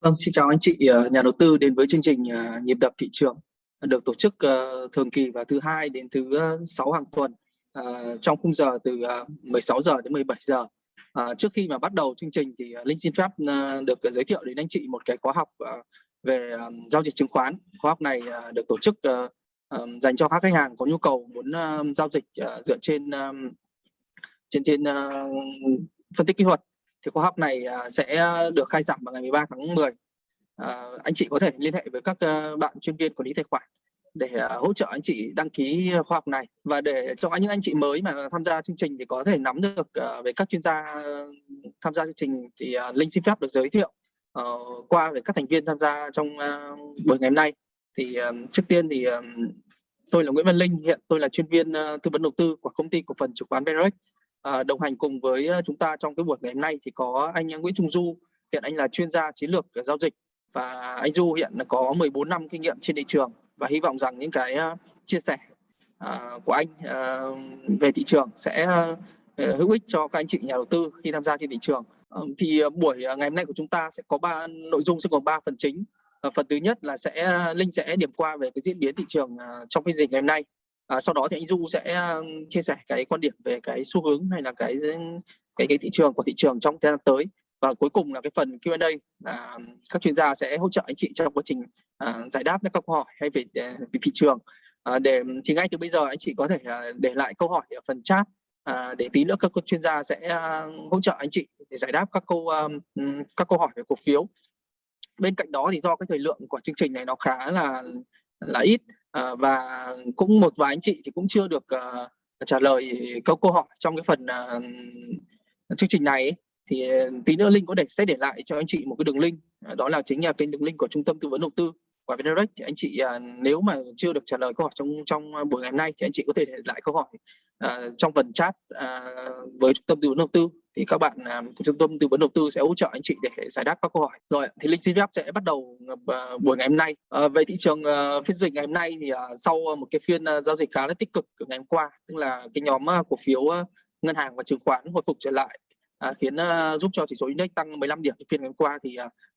Vâng, xin chào anh chị ờ, nhà đầu tư đến với chương trình ờ, nhịp đập thị trường ờ, được tổ chức thường kỳ vào thứ hai đến thứ sáu hàng tuần trong khung giờ từ 16 giờ đến 17 giờ. Trước khi mà bắt đầu chương trình thì Linh xin phép được giới thiệu đến anh chị một cái khóa học về giao dịch chứng khoán. Khóa học này được tổ chức dành cho các khách hàng có nhu cầu muốn giao dịch dựa trên trên trên phân tích kỹ thuật thì khóa học này à, sẽ được khai giảng vào ngày 13 tháng 10 à, anh chị có thể liên hệ với các à, bạn chuyên viên quản lý tài khoản để à, hỗ trợ anh chị đăng ký khóa học này. Và để cho những anh chị mới mà tham gia chương trình thì có thể nắm được về các chuyên gia tham gia chương trình thì linh xin phép được giới thiệu ờ, qua về các thành viên tham gia trong buổi ngày hôm nay. Thì trước tiên thì tôi là Nguyễn Văn Linh hiện tôi là chuyên viên tư vấn đầu tư của công ty cổ phần chứng khoán Verex à, đồng hành cùng với ờ, chúng ta trong cái buổi ngày hôm nay thì có anh Nguyễn Trung Du hiện anh là chuyên gia chiến lược ờ, giao dịch và anh Du hiện là có 14 năm kinh nghiệm trên thị trường và hy vọng rằng những cái ờ, chia sẻ của anh về thị trường sẽ hữu ích cho các anh chị nhà đầu tư khi tham gia trên thị trường. Thì buổi ngày hôm nay của chúng ta sẽ có ba nội dung sẽ gồm ba phần chính. Phần thứ nhất là sẽ linh sẽ điểm qua về cái diễn biến thị trường trong phiên dịch ngày hôm nay à, sau đó thì anh Du sẽ à, chia sẻ cái quan điểm về cái xu hướng hay là cái cái cái thị trường của thị trường trong thời gian tới. Và cuối cùng là cái phần Q&A là các chuyên gia sẽ hỗ trợ anh chị trong quá trình à, giải đáp các câu hỏi hay về, à, về thị trường. À, để thì ngay từ bây giờ anh chị có thể à, để lại câu hỏi ở phần chat à, để tí nữa các chuyên gia sẽ hỗ trợ anh chị để giải đáp các câu um, các câu hỏi về cổ phiếu. Bên cạnh đó thì do cái thời lượng của chương trình này nó khá là là ít à, và cũng một vài anh chị thì cũng chưa được uh, trả lời câu câu hỏi trong cái phần uh, chương trình này ấy. thì tí nữa linh có để sẽ để lại cho anh chị một cái đường link đó là chính là kênh đường link của trung tâm tư vấn đầu tư của Vnerex thì anh chị à, nếu mà chưa được trả lời câu hỏi trong trong buổi ngày hôm nay thì anh chị có thể để lại câu hỏi uh, trong phần chat uh, với trung tâm tư vấn đầu tư. Thì các bạn uh, của trung tâm tư vấn đầu tư sẽ hỗ trợ anh chị để giải đáp các câu hỏi. Rồi thì linh xin phép sẽ bắt đầu uh, buổi ngày hôm nay. Uh, về thị trường uh, phiên giao dịch ngày hôm nay thì uh, sau một cái phiên uh, giao dịch khá là tích cực ngày hôm qua tức là cái nhóm uh, cổ phiếu uh, ngân hàng và chứng khoán hồi phục trở lại à, khiến uh, giúp cho chỉ số index tăng 15 điểm phiên ngày hôm qua thì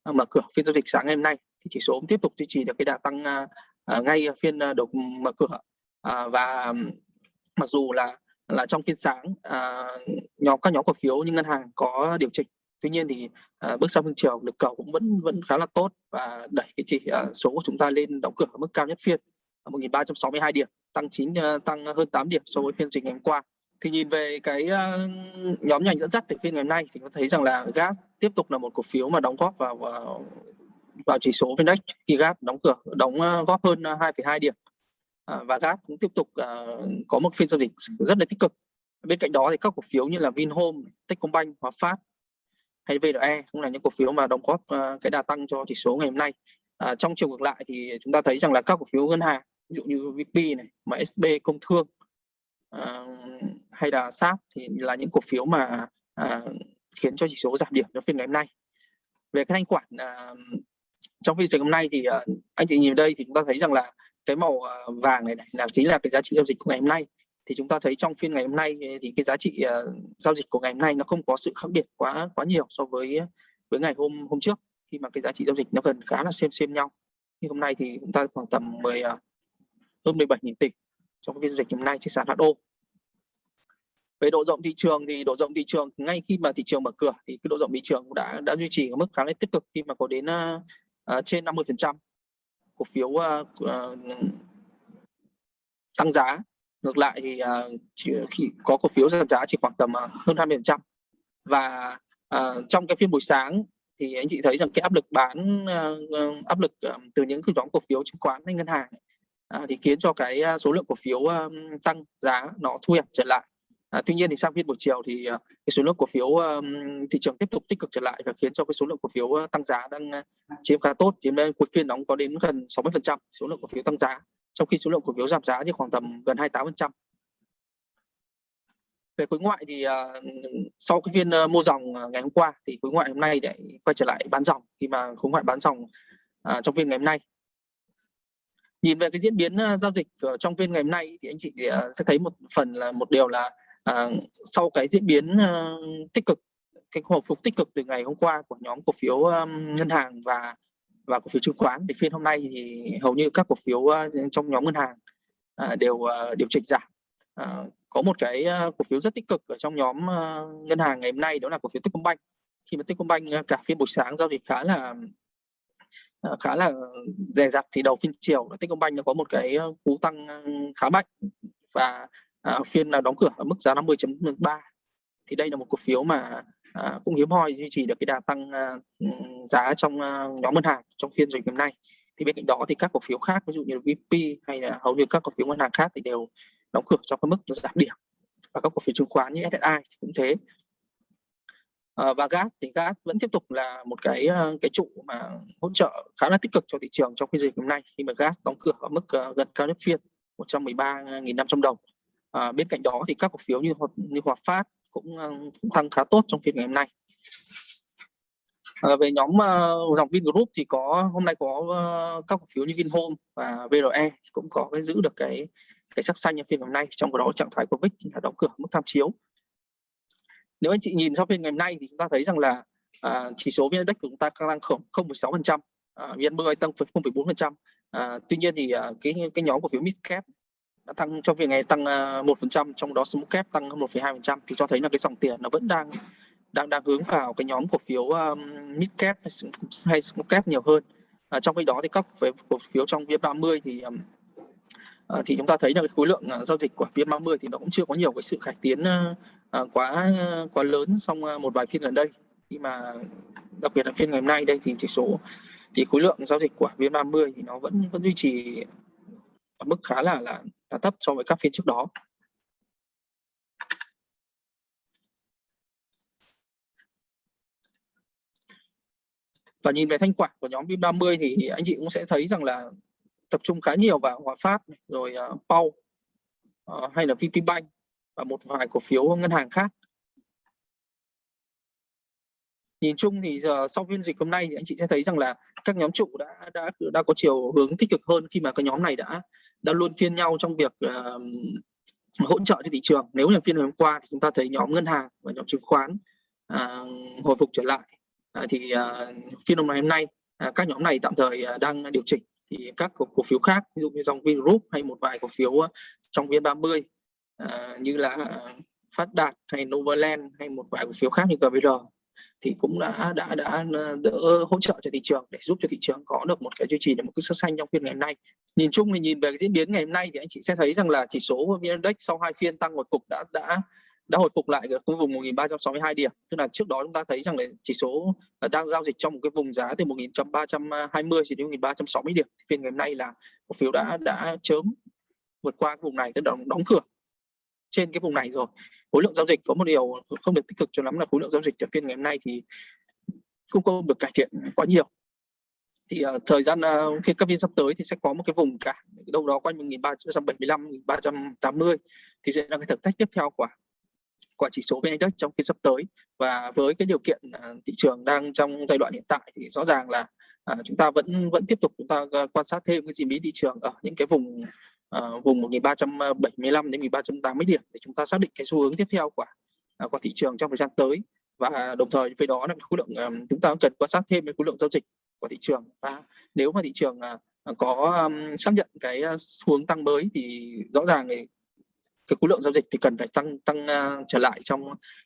uh, mở cửa phiên giao dịch sáng ngày hôm nay thì chỉ số cũng tiếp tục duy trì được cái đà tăng uh, ngay phiên à, đầu mở cửa. Uh, và mặc dù là là trong phiên sáng uh, nhóm các nhóm cổ phiếu như ngân hàng có điều chỉnh. Tuy nhiên thì uh, bước sang phiên chiều lực cầu cũng vẫn vẫn khá là tốt và đẩy cái chỉ uh, số của chúng ta lên đóng cửa ở mức cao nhất phiên 1.362 điểm tăng 9 uh, tăng hơn 8 điểm so với phiên trình ngày hôm qua. Thì nhìn về cái uh, nhóm ngành dẫn dắt từ phiên ngày hôm nay thì có thấy rằng là gas tiếp tục là một cổ phiếu mà đóng góp vào vào, vào chỉ số index khi gas đóng cửa đóng ờ, góp hơn ờ, 2,2 điểm. Ờ, và gas cũng tiếp tục có một phiên giao dịch rất là tích cực. Bên cạnh đó thì các cổ phiếu như là Vinhome, Techcombank, Hòa Phát hay VNE cũng là những cổ phiếu mà đóng góp cái đà tăng cho chỉ số ngày hôm nay. Trong chiều ngược lại thì chúng ta thấy rằng là các cổ phiếu ngân hàng ví dụ như VP này, MSB, Công Thương hay là SAP thì là những cổ phiếu mà khiến cho chỉ số giảm điểm trong phiên ngày hôm nay. Về cái thanh khoản trong phiên trường hôm nay thì uh, anh chị nhìn đây thì chúng ta thấy rằng là cái màu ờ, vàng này, này là chính là cái giá trị giao dịch của ngày hôm nay. Thì chúng ta thấy trong phiên ngày hôm nay ờ, thì cái giá trị uh, giao dịch của ngày hôm nay nó không có sự khác biệt quá quá nhiều so với với ngày hôm hôm trước khi mà cái giá trị giao dịch nó gần khá là xem xem nhau. Nhưng hôm nay thì chúng ta khoảng tầm 10 uh, hơn 17.000 tỷ trong phiên giao dịch hôm nay trên sàn HO về độ rộng thị trường thì độ rộng thị trường ngay khi mà thị trường mở cửa thì cái độ rộng thị trường cũng đã đã duy trì ở mức khá là tích cực khi mà có đến À, trên 50% cổ phiếu uh, tăng giá. Ngược lại thì uh, chỉ, khi có cổ phiếu giảm giá chỉ khoảng tầm uh, hơn 20%. và uh, trong cái phiên buổi sáng thì anh chị thấy rằng cái áp lực bán uh, áp lực uh, từ những cái nhóm cổ phiếu chứng khoán hay ngân hàng uh, thì khiến cho cái số lượng cổ phiếu uh, tăng giá nó thu hẹp trở lại. À, tuy nhiên thì sang phiên buổi chiều thì uh, cái số lượng cổ phiếu um, thị trường tiếp tục tích cực trở lại và khiến cho cái số lượng cổ phiếu uh, tăng giá đang uh, chiếm khá tốt chiếm lên cuối phiên đóng có đến gần 60% số lượng cổ phiếu tăng giá trong khi số lượng cổ phiếu giảm giá chỉ khoảng tầm gần 28%. Về khối ngoại thì uh, sau cái phiên uh, mua dòng uh, ngày hôm qua thì khối ngoại hôm nay để quay trở lại bán dòng khi mà khối ngoại bán dòng uh, trong phiên ngày hôm nay nhìn về cái diễn biến uh, giao dịch trong phiên ngày hôm nay thì anh chị uh, sẽ thấy một phần là một điều là à, sau cái diễn biến uh, tích cực cái hồi phục tích cực từ ngày hôm qua của nhóm cổ phiếu um, ngân hàng và và cổ phiếu chứng khoán thì phiên hôm nay thì hầu như các cổ phiếu uh, trong nhóm ngân hàng uh, đều uh, điều chỉnh giảm. Uh, có một cái uh, cổ phiếu rất tích cực ở trong nhóm uh, ngân hàng ngày hôm nay đó là cổ phiếu Techcombank. Khi mà Techcombank uh, cả phiên buổi sáng giao dịch khá là uh, khá là dè dặt thì đầu phiên chiều Techcombank nó có một cái cú tăng khá mạnh và Ờ, à, phiên là đóng cửa ở mức giá 50.3 thì đây là một cổ phiếu mà à, cũng hiếm hoi duy trì được cái đà tăng à, giá trong à, nhóm ngân hàng trong phiên dịch hôm nay. Thì bên cạnh đó thì các cổ phiếu khác ví dụ như VP hay là hầu như các cổ phiếu ngân hàng khác thì đều đóng cửa trong cái mức giảm điểm. Và các cổ phiếu chứng khoán như SSI thì cũng thế. À, và gas thì gas vẫn tiếp tục là một cái ờ, cái trụ mà hỗ trợ khá là tích cực cho thị trường trong phiên dịch hôm nay. Khi mà gas đóng cửa ở mức gần cao nhất phiên 113.500 đồng à, bên cạnh đó thì các cổ phiếu như như Hòa Phát cũng, cũng tăng khá tốt trong phiên ngày hôm nay. À, về nhóm uh, dòng Vingroup thì có hôm nay có uh, các cổ phiếu như Vinhome và VRE cũng có cái giữ được cái cái sắc xanh trong phiên hôm nay trong đó trạng thái của VIX là đóng cửa mức tham chiếu. Nếu anh chị nhìn sau phiên ngày hôm nay thì chúng ta thấy rằng là uh, chỉ số VN Index của chúng ta tăng 0,6 phần trăm VN10 tăng 0,4 phần trăm. Tuy nhiên thì uh, cái cái nhóm cổ phiếu Midcap đã tăng trong phiên ngày tăng à, 1% trong đó small cap tăng 1,2% thì cho thấy là cái dòng tiền nó vẫn đang đang đang hướng vào cái nhóm cổ phiếu um, mid cap hay small cap nhiều hơn. À, trong khi đó thì các cổ phiếu trong VN30 thì um, à, thì chúng ta thấy là cái khối lượng uh, giao dịch của VN30 thì nó cũng chưa có nhiều cái sự cải tiến uh, quá uh, quá lớn trong uh, một vài phiên gần đây. Khi mà đặc biệt là phiên ngày hôm nay đây thì chỉ số thì khối lượng giao dịch của VN30 thì nó vẫn vẫn duy trì ở mức khá là là là thấp so với các phiên trước đó. Và nhìn về thanh khoản của nhóm VIM 30 thì anh chị cũng sẽ thấy rằng là tập trung khá nhiều vào Hòa Phát rồi uh, Pau uh, hay là VPBank và một vài cổ phiếu ngân hàng khác. Nhìn chung thì giờ sau phiên dịch hôm nay thì anh chị sẽ thấy rằng là các nhóm trụ đã đã đã có chiều hướng tích cực hơn khi mà cái nhóm này đã đã luôn phiên nhau trong việc uh, hỗ trợ cho thị trường. Nếu như phiên hôm qua thì chúng ta thấy nhóm ngân hàng và nhóm chứng khoán uh, hồi phục trở lại. Uh, thì uh, phiên hôm nay hôm nay uh, các nhóm này tạm thời uh, đang điều chỉnh. Thì các cổ, cổ phiếu khác ví dụ như dòng Vingroup hay một vài cổ phiếu trong VN30 uh, như là Phát Đạt hay Novaland hay một vài cổ phiếu khác như GVR thì cũng đã đã đã à, đỡ hỗ trợ cho thị trường để giúp cho thị trường có được một cái duy trì được một cái sắc xanh trong phiên ngày hôm nay. Nhìn chung thì nhìn về cái diễn biến ngày hôm nay thì anh chị sẽ thấy rằng là chỉ số VN Index sau hai phiên tăng hồi phục đã đã đã hồi phục lại ở khu vùng 1362 điểm. Tức là trước đó chúng ta thấy rằng là chỉ số đang giao dịch trong một cái vùng giá từ 1320 chỉ đến 1360 điểm. Phiên ngày hôm nay là cổ phiếu đã đã chớm vượt qua cái vùng này đã đóng, đóng cửa trên cái vùng này rồi. Khối lượng giao dịch có một điều không được tích cực cho lắm là khối lượng giao dịch ở phiên ngày hôm nay thì cũng không được cải thiện quá nhiều. Thì uh, thời gian ờ, uh, phiên các phiên sắp tới thì sẽ có một cái vùng cả đâu đó quanh 1375 1380 thì sẽ là cái thử thách tiếp theo của của chỉ số VN Index trong phiên sắp tới. Và với cái điều kiện uh, thị trường đang trong giai đoạn hiện tại thì rõ ràng là uh, chúng ta vẫn vẫn tiếp tục chúng ta quan sát thêm cái diễn biến thị trường ở những cái vùng uh, vùng 1375 ờ, đến 1380 điểm để chúng ta xác định cái xu hướng tiếp theo của uh, của thị trường trong thời gian tới. Và đồng thời với đó là khối lượng um, chúng ta cần quan sát thêm cái khối lượng giao dịch của thị trường. Và nếu mà thị trường uh, có um, xác nhận cái ờ, xu hướng tăng mới thì rõ ràng thì cái khối lượng giao dịch thì cần phải tăng tăng uh, trở lại trong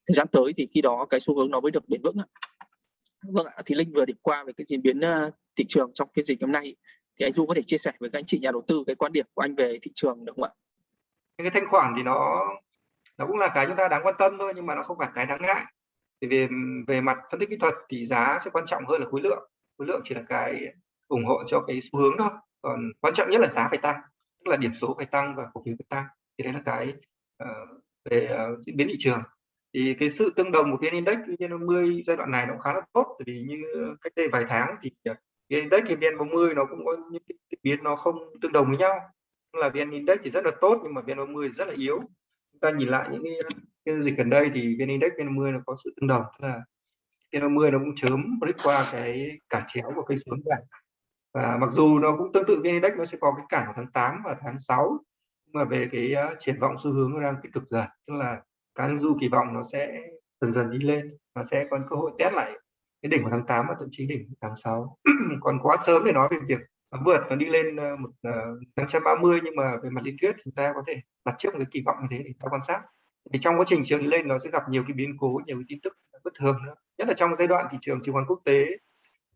thời gian tới thì khi đó cái xu hướng nó mới được bền vững Vâng ạ, thì Linh vừa điểm qua về cái diễn biến uh, thị trường trong phiên dịch hôm nay thì anh Du có thể chia sẻ với các anh chị nhà đầu tư cái quan điểm của anh về thị trường được không ạ? Cái thanh khoản thì nó nó cũng là cái chúng ta đáng quan tâm thôi nhưng mà nó không phải cái đáng ngại. Thì về về mặt phân tích kỹ thuật thì giá sẽ quan trọng hơn là khối lượng. Khối lượng chỉ là cái ủng hộ cho cái xu hướng thôi. Còn quan trọng nhất là giá phải tăng, tức là điểm số phải tăng và cổ phiếu phải tăng. Thì đấy là cái uh, về uh, diễn biến thị trường. Thì cái sự tương đồng của VN Index VN50 giai đoạn này nó khá là tốt bởi vì như cách đây vài tháng thì ờ, vn index thì vn 40 nó cũng có những cái biến nó không tương đồng với nhau. Là vn index thì rất là tốt nhưng mà vn 30 rất là yếu. Chúng ta nhìn lại những cái, cái dịch gần đây thì vn index vn 30 nó có sự tương đồng. Là vn 30 nó cũng chớm break qua cái cả chéo của cây xuống giảm. Và mặc dù nó cũng tương tự vn index nó sẽ có cái cản của tháng 8 và tháng 6 nhưng mà về cái uh, triển vọng xu hướng nó đang tích cực dần tức là cá nhân du kỳ vọng nó sẽ dần dần đi lên và sẽ có cơ hội test lại cái đỉnh của tháng 8 và thậm chí đỉnh tháng 6 còn quá sớm để nói về việc vượt nó đi lên ờ, một ờ, uh, 530 nhưng mà về mặt lý thuyết chúng ta có thể đặt trước một cái kỳ vọng như thế để ta quan sát. Thì trong quá trình trường đi lên nó sẽ gặp nhiều cái biến cố nhiều cái tin tức bất thường nữa. Nhất là trong giai đoạn thị trường chứng khoán quốc tế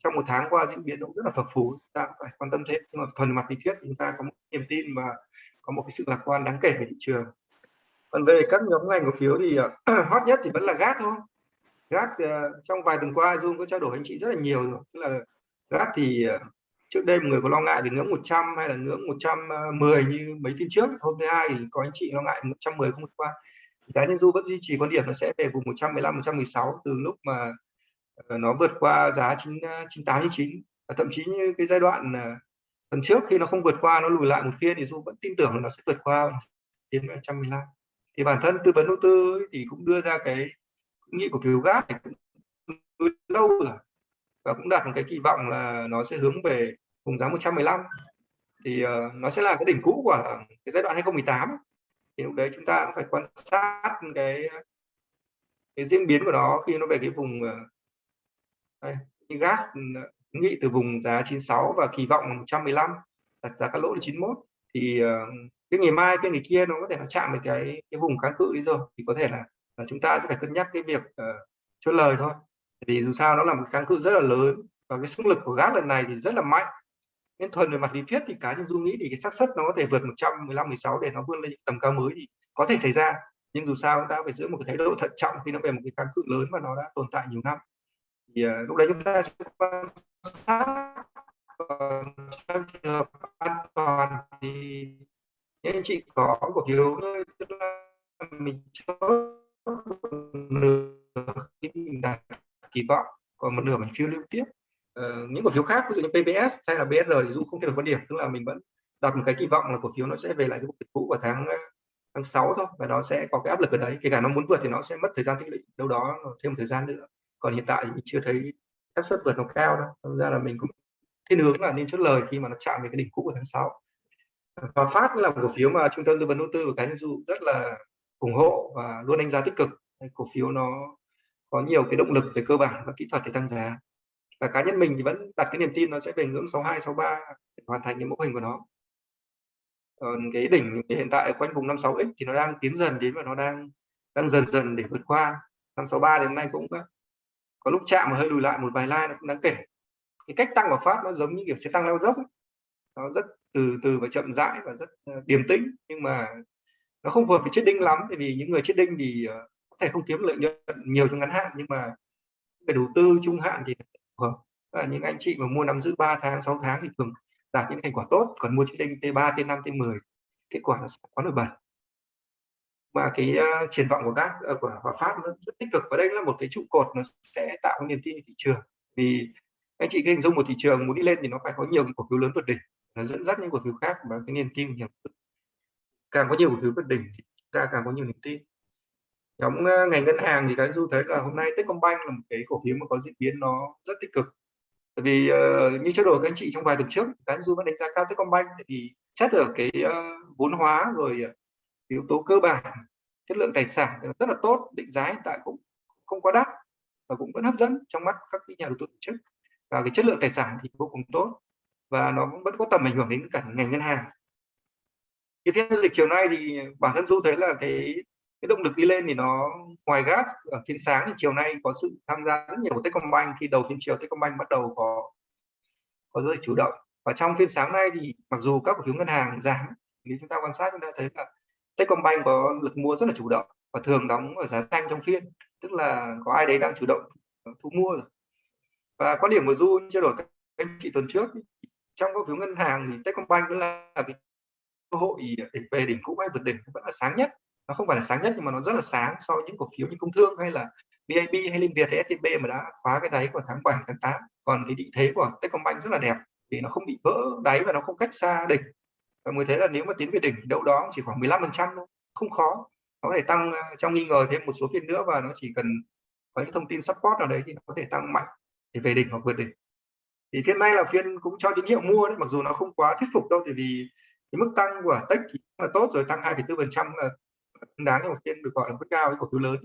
trong một tháng qua diễn biến cũng rất là phập phù ta phải quan tâm thêm, nhưng mà thuần mặt lý thuyết chúng ta có một niềm tin và có một cái sự lạc quan đáng kể về thị trường. Còn về các nhóm ngành cổ phiếu thì ờ, hot nhất thì vẫn là gas thôi gas uh, ờ, trong vài tuần qua Zoom có trao đổi anh chị rất là nhiều rồi. Tức là gas thì uh, trước đây người có lo ngại về ngưỡng 100 hay là ngưỡng 110 ờ, như mấy phiên trước. Hôm thứ hai thì có anh chị lo ngại 110 không vượt qua. Cá nhân du vẫn duy trì quan điểm nó sẽ về vùng 115 116 từ lúc mà nó vượt qua giá 9 98 99 và thậm chí như cái giai đoạn tuần trước khi nó không vượt qua nó lùi lại một phiên thì du vẫn tin tưởng là nó sẽ vượt qua đến 115 thì bản thân tư vấn đầu tư thì cũng đưa ra cái nghị cổ phiếu gas này cũng lâu rồi và cũng đặt một cái kỳ vọng là nó sẽ hướng về vùng giá 115 thì uh, nó sẽ là cái đỉnh cũ của cái giai đoạn 2018 thì lúc đấy chúng ta cũng phải quan sát cái cái diễn biến của nó khi nó về cái vùng uh, đây, gas ừ, nghị từ vùng giá 96 và kỳ vọng 115 đặt giá các lỗ là 91 thì uh, cái ngày mai cái ngày kia nó có thể là chạm về cái cái vùng kháng cự đi rồi. Thì có thể là, là chúng ta sẽ phải cân nhắc cái việc uh, chốt lời thôi. Vì dù sao nó là một kháng cự rất là lớn và cái sức lực của gác lần này thì rất là mạnh. Nên thuần về mặt lý thuyết thì cá nhân du nghĩ thì cái xác suất nó có thể vượt 115 16 để nó vươn lên những tầm cao mới thì có thể xảy ra. Nhưng dù sao chúng ta phải giữ một cái thái độ thận trọng khi nó về một cái kháng cự lớn và nó đã tồn tại nhiều năm. Thì uh, lúc đấy chúng ta sẽ quan sát. Còn trong trường hợp an toàn thì những anh chị có cổ phiếu mình chốt nửa mình đạt kỳ vọng còn một nửa mình phiêu lưu tiếp. Uh, những cổ phiếu khác ví dụ như PPS hay là BSR thì dù không thay đổi quan điểm. Tức là mình vẫn đặt một cái kỳ vọng là cổ phiếu nó sẽ về lại cái mục cũ của tháng ờ, tháng 6 thôi. Và nó sẽ có cái áp lực ở đấy. Kể cả nó muốn vượt thì nó sẽ mất thời gian tích lũy. Đâu đó thêm một thời gian nữa. Còn hiện tại thì mình chưa thấy xác suất vượt nó cao đâu. Thật ra là mình cũng thiên hướng là nên chốt lời khi mà nó chạm về cái đỉnh cũ của tháng 6 và phát là một cổ phiếu mà trung tâm tư vấn đầu tư và cá nhân dụ rất là ủng hộ và luôn đánh giá tích cực. Cổ phiếu nó có nhiều cái động lực về cơ bản và kỹ thuật để tăng giá. Và cá nhân mình thì vẫn đặt cái niềm tin nó sẽ về ngưỡng 62 63 để hoàn thành cái mẫu hình của nó. Còn cái đỉnh hiện tại quanh vùng 56x thì nó đang tiến dần đến và nó đang đang dần dần để vượt qua. 563 đến nay cũng ờ, có lúc chạm mà hơi lùi lại một vài like nó cũng đáng kể. Cái cách tăng của phát nó giống như kiểu sẽ tăng leo dốc nó rất từ từ và chậm rãi và rất ờ, điềm tĩnh nhưng mà nó không phù hợp với chết đinh lắm vì những người chết đinh thì ờ, có thể không kiếm lợi nhuận nhiều trong ngắn hạn nhưng mà về đầu tư trung hạn thì phù hợp. Và những anh chị mà mua nắm giữ 3 tháng 6 tháng thì thường đạt những thành quả tốt còn mua chết đinh T3 T5 T10 kết quả nó sẽ quá nổi bật. Và cái uh, triển vọng của các uh, của Hòa Phát nó rất tích cực và đây là một cái trụ cột nó sẽ tạo niềm tin thị trường. Vì anh chị hình dung một thị trường muốn đi lên thì nó phải có nhiều cái cổ phiếu lớn vượt đỉnh nó dẫn dắt những cổ phiếu khác và cái niềm tin nhiều càng có nhiều cổ phiếu vượt đỉnh thì ta càng có nhiều niềm tin. Nhóm ờ, ngành ngân hàng thì các du thấy là hôm nay Techcombank là một cái cổ phiếu mà có diễn biến nó rất tích cực. Tại vì uh, như trao đổi các anh chị trong vài tuần trước các du vẫn đánh giá cao Techcombank thì xét ở cái uh, vốn hóa rồi yếu tố cơ bản chất lượng tài sản rất là tốt định giá hiện tại cũng không quá đắt và cũng vẫn hấp dẫn trong mắt các nhà đầu tư tổ chức. Và cái chất lượng tài sản thì vô cùng tốt và nó vẫn có tầm ảnh hưởng đến cả ngành ngân hàng cái phiên dịch chiều nay thì bản thân du thấy là cái cái động lực đi lên thì nó ngoài gas ở phiên sáng thì chiều nay có sự tham gia rất nhiều của Techcombank. Khi đầu phiên chiều Techcombank bắt đầu có có rơi chủ động. Và trong phiên sáng nay thì mặc dù các cổ phiếu ngân hàng giảm thì chúng ta quan sát chúng ta thấy là Techcombank có lực mua rất là chủ động và thường đóng ở giá xanh trong phiên, tức là có ai đấy đang chủ động thu mua rồi. Và quan điểm của du trao đổi các anh chị tuần trước, trong các phiếu ngân hàng thì Techcombank vẫn là cái hội về đỉnh cũ hay vượt đỉnh vẫn là sáng nhất. Nó không phải là sáng nhất nhưng mà nó rất là sáng so với những cổ phiếu như công thương hay là BIB hay Liên Việt hay STB mà đã phá cái đáy của tháng 7 tháng 8 còn cái định thế của Techcombank rất là đẹp vì nó không bị vỡ đáy và nó không cách xa đỉnh. Và mới thấy là nếu mà tiến về đỉnh đâu đó chỉ khoảng 15 phần trăm thôi, không khó. Nó có thể tăng à, trong nghi ngờ thêm một số phiên nữa và nó chỉ cần có những thông tin support nào đấy thì nó có thể tăng mạnh để về đỉnh hoặc vượt đỉnh. Thì phiên nay là phiên cũng cho tín hiệu mua đấy, mặc dù nó không quá thuyết phục đâu thì vì cái mức tăng của tech thì là tốt rồi tăng 2,4 phần trăm là xứng đáng cho một phiên được gọi là mức cao với cổ phiếu lớn.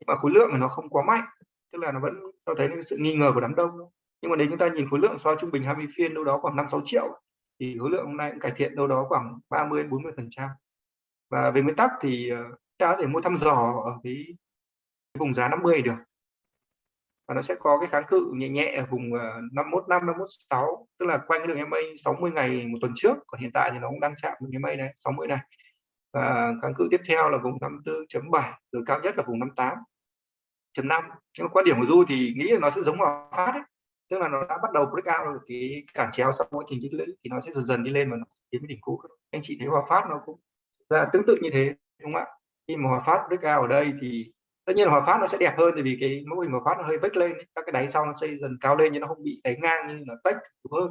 Nhưng mà khối lượng thì nó không quá mạnh tức là nó vẫn cho thấy sự nghi ngờ của đám đông. Nhưng mà nếu chúng ta nhìn khối lượng so trung bình 20 phiên đâu đó khoảng 5 6 triệu thì khối lượng hôm nay cũng cải thiện đâu đó khoảng 30 40 phần trăm. Và về nguyên tắc thì ờ, ta có thể mua thăm dò ở cái vùng giá 50 được và nó sẽ có cái kháng cự nhẹ nhẹ ở vùng 51 5 51 6 tức là quanh cái đường MA 60 ngày một tuần trước. Còn hiện tại thì nó cũng đang chạm đường MA này 60 này. Và kháng cự tiếp theo là vùng 54.7 rồi cao nhất là vùng 58.5 nhưng mà quan điểm của Du thì nghĩ là nó sẽ giống vào phát ấy. tức là nó đã bắt đầu break out cái cản chéo sau quá trình tích lũy thì nó sẽ dần dần đi lên và nó đến đỉnh cũ. Anh chị thấy Hòa Phát nó cũng ra tương tự như thế, đúng không ạ? Khi mà Hòa Phát break out ở đây thì tất nhiên là Hòa Phát nó sẽ đẹp hơn, tại vì cái mẫu hình Hòa Phát nó hơi vách lên các cái đáy sau nó xây dần cao lên nhưng nó không bị đáy ngang như là tách hơn.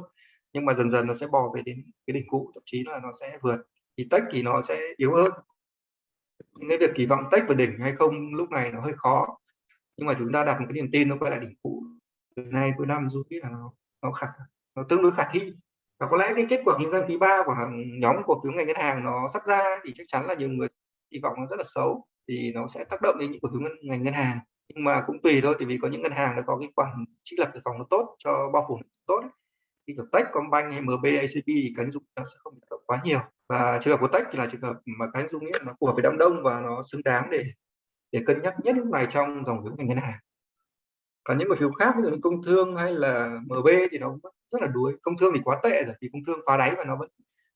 Nhưng mà dần dần nó sẽ bò về đến cái đỉnh cũ, thậm chí là nó sẽ vượt. Thì tách thì nó sẽ yếu hơn. Những cái việc kỳ vọng tách vào đỉnh hay không lúc này nó hơi khó. Nhưng mà chúng ta đặt một cái niềm tin nó quay lại đỉnh cũ. Từ nay cuối năm dù biết là nó nó khả, nó tương đối khả thi. Và có lẽ cái kết quả kinh doanh quý ba của nhóm cổ phiếu ngành ngân hàng nó sắp ra thì chắc chắn là nhiều người kỳ vọng nó rất là xấu thì nó sẽ tác động đến những cổ phiếu ngành ngân hàng. Nhưng mà cũng tùy thôi thì vì có những ngân hàng nó có cái khoản trích lập dự phòng nó tốt cho bao phủ tốt khi kiểu Tech, Combank hay MB, ACB thì cánh dụng nó sẽ không tác động quá nhiều. Và trường hợp của Tech thì là trường hợp mà cánh dung nghĩa nó phù hợp với đám đông và nó xứng đáng để để cân nhắc nhất lúc này trong dòng vốn ngành ngân hàng. Còn những cổ phiếu khác như công thương hay là MB thì nó rất là đuối. Công thương thì quá tệ rồi thì công thương phá đáy và nó vẫn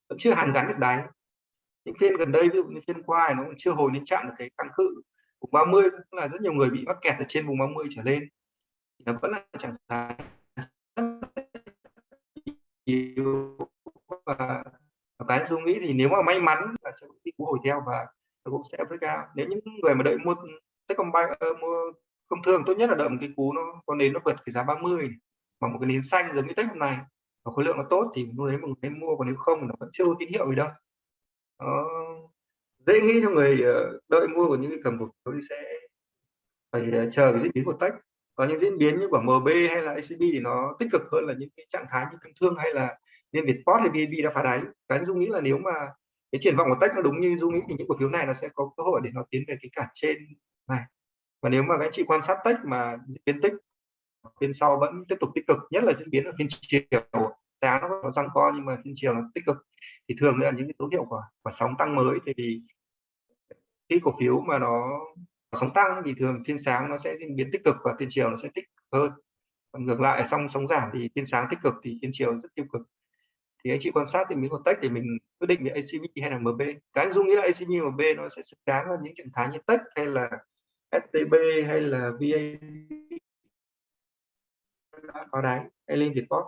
vẫn chưa hàn gắn được đáy những phiên gần đây ví dụ như phiên qua nó cũng chưa hồi đến chạm được cái kháng cự. Vùng 30 là rất nhiều người bị mắc kẹt ở trên vùng 30 trở lên. Thì nó vẫn là trạng thái yếu và cái tôi nghĩ thì nếu mà may mắn là sẽ có cú hồi theo và cũng sẽ break out. Nếu những người mà đợi mua Techcombank uh, mua công thương tốt nhất là đợi một cái cú nó có nến nó vượt cái giá 30 bằng một cái nến xanh giống như Tech hôm nay và khối lượng nó tốt thì lúc đấy mình nên mua còn nếu không thì nó vẫn chưa có tín hiệu gì đâu nó dễ nghĩ cho người ờ, đợi mua của những cái cầm cổ phiếu thì sẽ phải ờ, chờ cái diễn biến của tech. Có những diễn biến như của MB hay là ACB thì nó tích cực hơn là những cái trạng thái như công thương hay là liên Vietport hay VNB đã phá đáy. Cái dung nghĩ là nếu mà cái triển vọng của tech nó đúng như dung nghĩ thì những cổ phiếu này nó sẽ có cơ hội để nó tiến về cái cản trên này. Và nếu mà các anh chị quan sát tech mà diễn biến tích, phiên sau vẫn tiếp tục tích cực, nhất là diễn biến ở phiên chiều. Giá nó có răng co nhưng mà phiên chiều nó tích cực thì thường là những cái dấu hiệu của của sóng tăng mới thì khi cổ phiếu mà nó sóng tăng thì thường phiên sáng nó sẽ diễn biến tích cực và phiên chiều nó sẽ tích cực hơn. Còn ngược lại xong sóng giảm thì phiên sáng tích cực thì phiên chiều rất tiêu cực. Thì anh chị quan sát thì mình còn tech để mình quyết định về ACV hay là MB cái dung nghĩa là ACV MB nó sẽ xứng đáng là những trạng thái như tech hay là STB hay là VA có đáy, hay Việt Vietport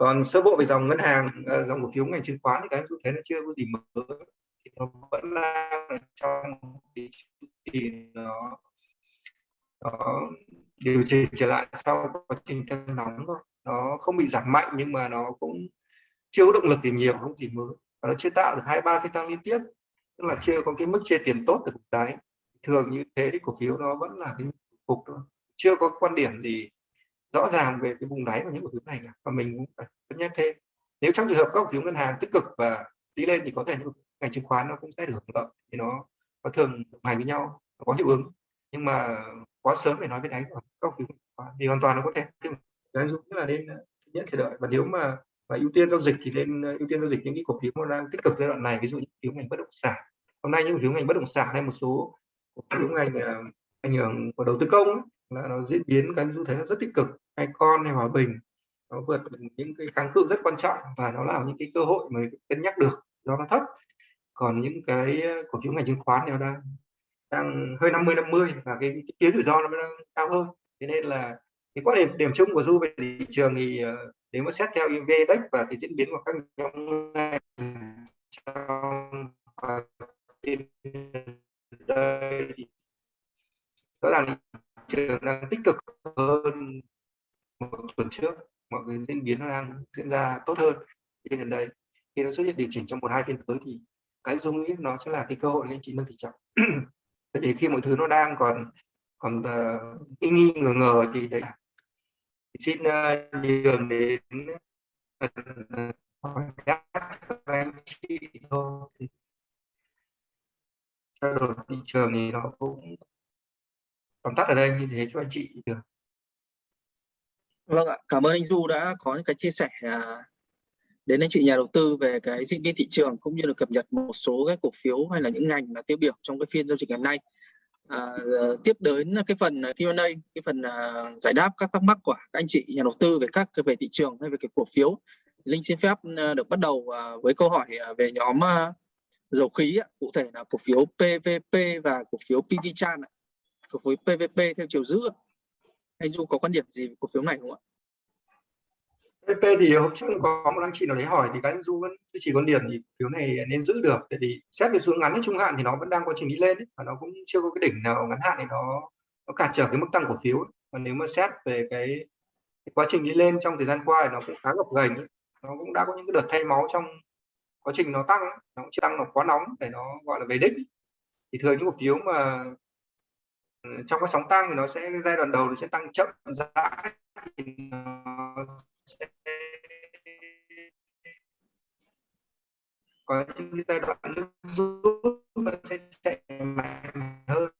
còn sơ bộ về dòng ngân hàng ờ, dòng cổ phiếu ngành chứng khoán thì cái tôi thấy nó chưa có gì mới. Thì nó vẫn đang trong cái thì nó nó điều chỉnh trở lại sau quá trình tăng nóng thôi. Nó không bị giảm mạnh nhưng mà nó cũng chưa có động lực tìm nhiều, không gì mới. Và nó chưa tạo được hai, ba phiên tăng liên tiếp, tức là chưa có cái mức chia tiền tốt được đấy thường như thế thì cổ phiếu nó vẫn là cái cục thôi. Chưa có quan điểm gì rõ ràng về cái vùng đáy của những cổ phiếu này cả. và mình cũng phải cân nhắc thêm. Nếu trong trường hợp các cổ phiếu ngân hàng tích cực và đi lên thì có thể những ngành chứng khoán nó cũng sẽ được hưởng lợi thì nó nó thường hành với nhau có hiệu ứng. Nhưng mà quá sớm để nói với đáy của các cổ phiếu thì hoàn toàn nó có thể. Cái dụ là nên nhất chờ đợi. Và nếu mà và ưu tiên giao dịch thì nên ưu tiên giao dịch những cái cổ phiếu đang tích cực giai đoạn này ví dụ như cổ phiếu ngành bất động sản. Hôm nay những cổ phiếu ngành bất động sản hay một số cổ phiếu ngành ờ, ảnh hưởng của đầu tư công ấy, là nó diễn biến các xu thế nó rất tích cực. Hay con hay hòa bình nó vượt những cái kháng cự rất quan trọng và nó là những cái cơ hội mà cân nhắc được do nó thấp. Còn những cái ờ, cổ phiếu ngành chứng khoán thì nó đang đang hơi 50 50 và cái, cái phía rủi ro nó đang cao hơn. Thế nên là cái quan điểm điểm chung của du về thị trường thì ờ, nếu mà xét theo index và cái diễn biến của các nhóm ngành trong đây thì rõ ràng trường đang tích cực hơn một tuần trước. Mọi cái diễn biến nó đang diễn ra tốt hơn trên gần đây. Khi nó xuất hiện điều chỉnh trong một hai phiên tới thì cái dung nghĩ nó sẽ là cái cơ hội lên anh chị nâng thị trọng. Để khi mọi thứ nó đang còn còn ờ, uh, nghi nghi ngờ ngờ thì đấy. Xin ờ, uh, nhường đến ờ, hỏi uh, các anh chị thôi. Trao đổi thị trường thì nó cũng tóm tắt ở đây như thế cho anh chị được Vâng ạ, cảm ơn anh Du đã có những cái chia sẻ à, đến anh chị nhà đầu tư về cái diễn biến thị trường cũng như là cập nhật một số cái cổ phiếu hay là những ngành là tiêu biểu trong cái phiên giao dịch ngày hôm nay. À, tiếp đến là cái phần à, Q&A, cái phần à, giải đáp các thắc mắc của các anh chị nhà đầu tư về các về thị trường hay về cái cổ phiếu. Linh xin phép được bắt đầu với câu hỏi về nhóm dầu khí, cụ thể là cổ phiếu PVP và cổ phiếu PV Chan. Cổ phiếu PVP theo chiều giữ. Anh Du có quan điểm gì về cổ phiếu này không ạ? PVP thì hôm trước có một anh chị nào đấy hỏi thì các anh Du vẫn duy trì quan điểm thì phiếu này nên giữ được tại vì xét về xuống ngắn hay trung hạn thì nó vẫn đang quá trình đi lên ấy, và nó cũng chưa có cái đỉnh nào ngắn hạn thì nó nó cản trở cái mức tăng cổ phiếu ấy. nếu mà xét về cái, cái quá trình đi lên trong thời gian qua thì nó cũng khá gập ghềnh ấy. nó cũng đã có những cái đợt thay máu trong quá trình nó tăng nó cũng chưa tăng nó quá nóng để nó gọi là về đích thì thường những cổ phiếu mà trong cái sóng tăng thì nó sẽ, giai đoạn đầu nó sẽ tăng chậm rãi sẽ có những giai đoạn nước rút nó sẽ chạy mạnh hơn.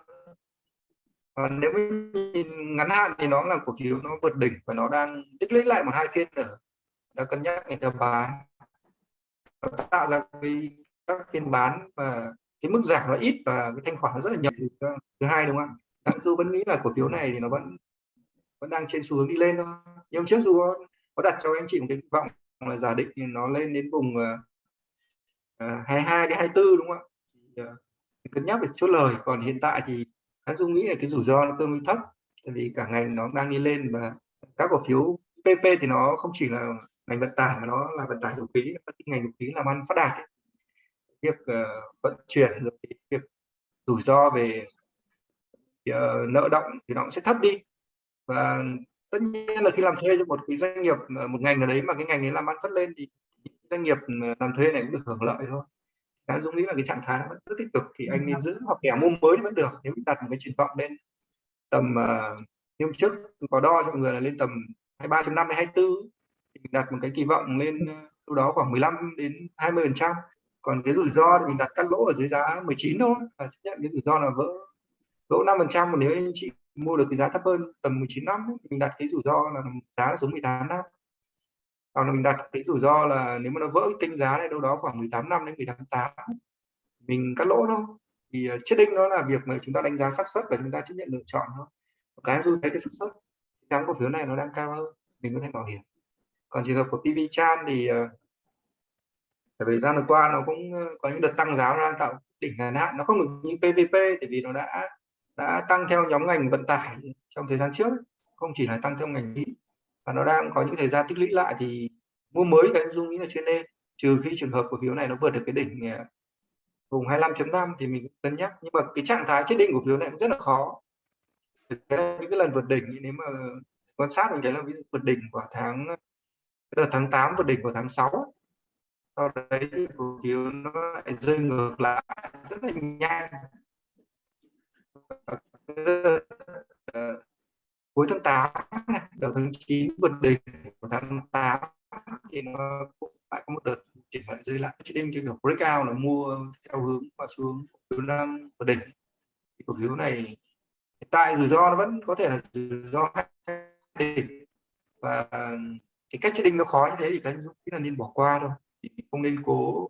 Còn nếu nhìn ngắn hạn thì nó là cổ phiếu nó vượt đỉnh và nó đang tích lũy lại một hai phiên nữa. Đã cân nhắc người ta bán. Nó tạo ra cái, các phiên bán và cái mức giảm nó ít và cái thanh khoản nó rất là nhỏ. Thứ hai đúng không ạ? Đặng Du vẫn nghĩ là cổ phiếu này thì nó vẫn vẫn đang trên xu hướng đi lên thôi. Nhưng trước dù có, có đặt cho anh chị một cái vọng là giả định thì nó lên đến vùng ờ, ờ, uh, 22 đến 24 đúng không ạ? Uh, cân nhắc về chốt lời. Còn hiện tại thì anh dung nghĩ là cái rủi ro nó tương đối thấp tại vì cả ngành nó đang đi lên và các cổ phiếu PP thì nó không chỉ là ngành vận tải mà nó là vận tải dầu khí ngành dầu khí làm ăn phát đạt ấy. việc uh, vận chuyển rồi việc rủi ro về uh, nợ động thì nó cũng sẽ thấp đi. Và tất nhiên là khi làm thuê cho một cái doanh nghiệp một ngành nào đấy mà cái ngành đấy làm ăn phát lên thì doanh nghiệp làm thuê này cũng được hưởng lợi thôi. Cá Dũng nghĩ là cái trạng thái vẫn rất tích cực thì anh nên giữ hoặc kẻ mua mới vẫn được. Nếu mình đặt một cái triển vọng lên tầm uh, hôm trước có đo cho mọi người là lên tầm 23.5 đến 24 thì mình đặt một cái kỳ vọng lên lúc đó khoảng 15 đến 20 phần trăm. Còn cái rủi ro thì mình đặt cắt lỗ ở dưới giá 19 thôi và chấp nhận cái rủi ro là vỡ lỗ 5 phần trăm nếu anh chị mua được cái giá thấp hơn, tầm 19 năm mình đặt cái rủi ro là giá xuống 18 năm. Còn là mình đặt cái rủi ro là nếu mà nó vỡ kênh giá này đâu đó khoảng 18 năm đến 18 tám mình cắt lỗ thôi. Thì chết định đó là việc mà chúng ta đánh giá xác suất và chúng ta chấp nhận lựa chọn thôi. Cái dù thấy cái xác suất, cái cổ phiếu này nó đang cao hơn, mình có thể bảo hiểm. Còn trường hợp của PV Chan thì à, thời gian vừa qua nó cũng có những đợt tăng giá nó đang tạo đỉnh ngắn hạn, nó không được như PVP tại vì nó đã đã tăng theo nhóm ngành vận tải trong thời gian trước, không chỉ là tăng theo ngành mỹ và nó đang có những thời gian tích lũy lại thì mua mới cái dung nghĩ là chưa nên, trừ khi trường hợp cổ phiếu này nó vượt được cái đỉnh à, vùng 25.5 thì mình cân nhắc. Nhưng mà cái trạng thái chết định của phiếu này cũng rất là khó. Những cái lần vượt đỉnh, nếu mà quan sát mình thấy là vượt đỉnh của tháng đợt tháng 8 vượt đỉnh của tháng 6 sau đấy thì cổ phiếu nó lại rơi ngược lại rất là nhanh. Ờ, cuối tháng 8 đầu tháng 9 vượt đỉnh của tháng 8 thì nó cũng lại có một đợt chuyển lại dưới lại. Chỉ đêm cái kiểu breakout là mua theo hướng và xuống hướng đang vượt đỉnh. Thì cổ phiếu này hiện tại rủi ro nó vẫn có thể là rủi ro đỉnh. Và cái cách trading nó khó như thế thì cái là nên bỏ qua thôi. Không nên cố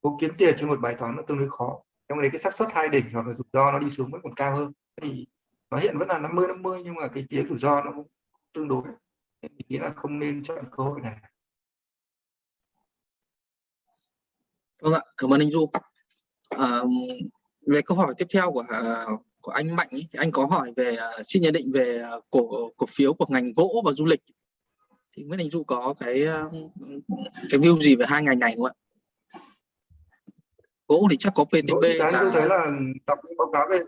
cố kiếm tiền trên một bài toán nó tương đối khó trong đấy cái xác suất hai đỉnh hoặc là rủi ro nó đi xuống vẫn còn cao hơn thì nó hiện vẫn là 50 50 nhưng mà cái phía rủi ro nó cũng tương đối mình nghĩ là không nên chọn cơ hội này Vâng ạ, cảm ơn anh Du. À, về câu hỏi tiếp theo của à, của anh Mạnh ý, thì anh có hỏi về à, xin nhận định về à, cổ cổ phiếu của ngành gỗ và du lịch. Thì Nguyễn Anh Du có cái cái view gì về hai ngành này không ạ? Gỗ thì chắc có PTB Cái là... tôi thấy là đọc những báo cáo về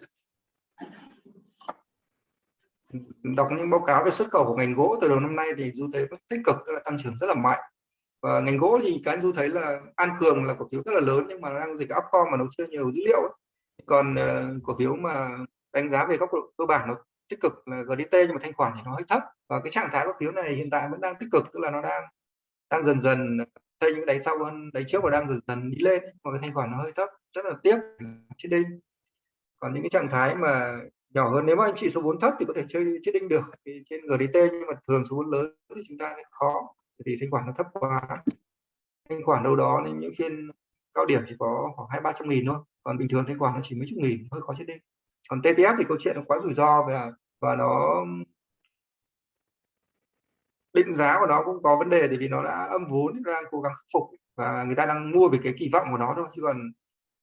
đọc những báo cáo về xuất khẩu của ngành gỗ từ đầu năm nay thì du thấy rất tích cực tức là tăng trưởng rất là mạnh. Và ngành gỗ thì cái du thấy là an cường là cổ phiếu rất là lớn nhưng mà đang dịch upcom mà nó chưa nhiều dữ liệu còn uh, cổ phiếu mà đánh giá về góc độ cơ bản nó tích cực là GDT nhưng mà thanh khoản thì nó hơi thấp. Và cái trạng thái cổ phiếu này hiện tại vẫn đang tích cực tức là nó đang đang dần dần xây những đáy sau hơn đáy trước và đang dần dần đi lên mà cái thanh khoản nó hơi thấp, rất là tiếc chết đinh. Còn những cái trạng thái mà nhỏ hơn, nếu mà anh chị số vốn thấp thì có thể chơi chết đinh được. Thì trên GDT nhưng mà thường số vốn lớn thì chúng ta sẽ khó vì thanh khoản nó thấp quá. Thanh khoản đâu đó nên những phiên cao điểm chỉ có khoảng hai ba trăm nghìn thôi, còn bình thường thanh khoản nó chỉ mấy chục nghìn, hơi khó chết đinh. Còn TTF thì câu chuyện nó quá rủi ro và và nó định giá của nó cũng có vấn đề vì nó đã âm vốn đang cố gắng khắc phục. Và người ta đang mua về cái kỳ vọng của nó thôi, chứ còn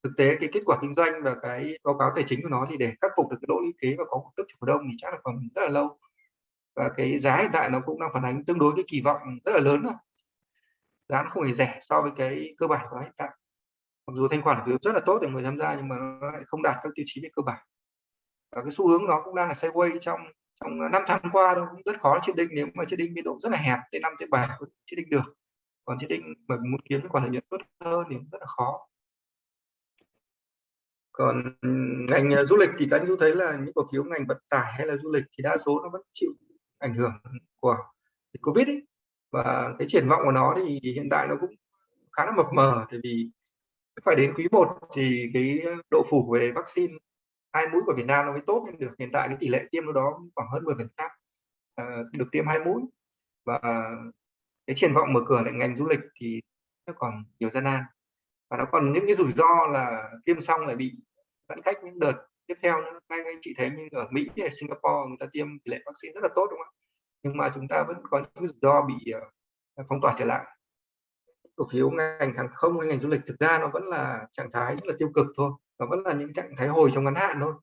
thực tế cái kết quả kinh doanh và cái báo cáo tài chính của nó thì để khắc phục được cái lỗ lũy kế và có cổ tức cho cổ đông thì chắc là còn rất là lâu. Và cái giá hiện tại nó cũng đang phản ánh tương đối cái kỳ vọng rất là lớn rồi giá nó không hề rẻ so với cái cơ bản của hiện tại. Mặc dù thanh khoản phiếu rất là tốt để người tham gia nhưng mà nó lại không đạt các tiêu chí về cơ bản. Và cái xu hướng nó cũng đang là sideways trong trong ờ, năm tháng qua đâu, cũng rất khó chiết đinh, nếu mà chiết đinh biên độ rất là hẹp, đến năm tới bảy chiết đinh được còn chiết đinh mà muốn kiếm còn lợi nhuận tốt hơn thì rất là khó còn ngành ờ, du lịch thì các anh chú thấy là những cổ phiếu ngành vận tải hay là du lịch thì đa số nó vẫn chịu ảnh hưởng của dịch covid ấy. và cái triển vọng của nó thì hiện tại nó cũng khá là mập mờ, tại vì phải đến quý 1 thì cái độ phủ về vaccine hai mũi của Việt Nam nó mới tốt lên được. Hiện tại cái tỷ lệ tiêm nó đó khoảng hơn 10 phần trăm ờ, được tiêm hai mũi. Và cái triển vọng mở cửa lại ngành du lịch thì nó còn nhiều gian nan. Và nó còn những cái rủi ro là tiêm xong lại bị giãn cách những đợt tiếp theo nữa. Ngay anh chị thấy như ở Mỹ hay Singapore người ta tiêm tỷ lệ vaccine rất là tốt, đúng không ạ? Nhưng mà chúng ta vẫn có những rủi ro bị ờ, phong tỏa trở lại. Cổ phiếu ngành hàng không hay ngành du lịch thực ra nó vẫn là trạng thái rất là tiêu cực thôi nó vẫn là những trạng thái hồi trong ngắn hạn thôi.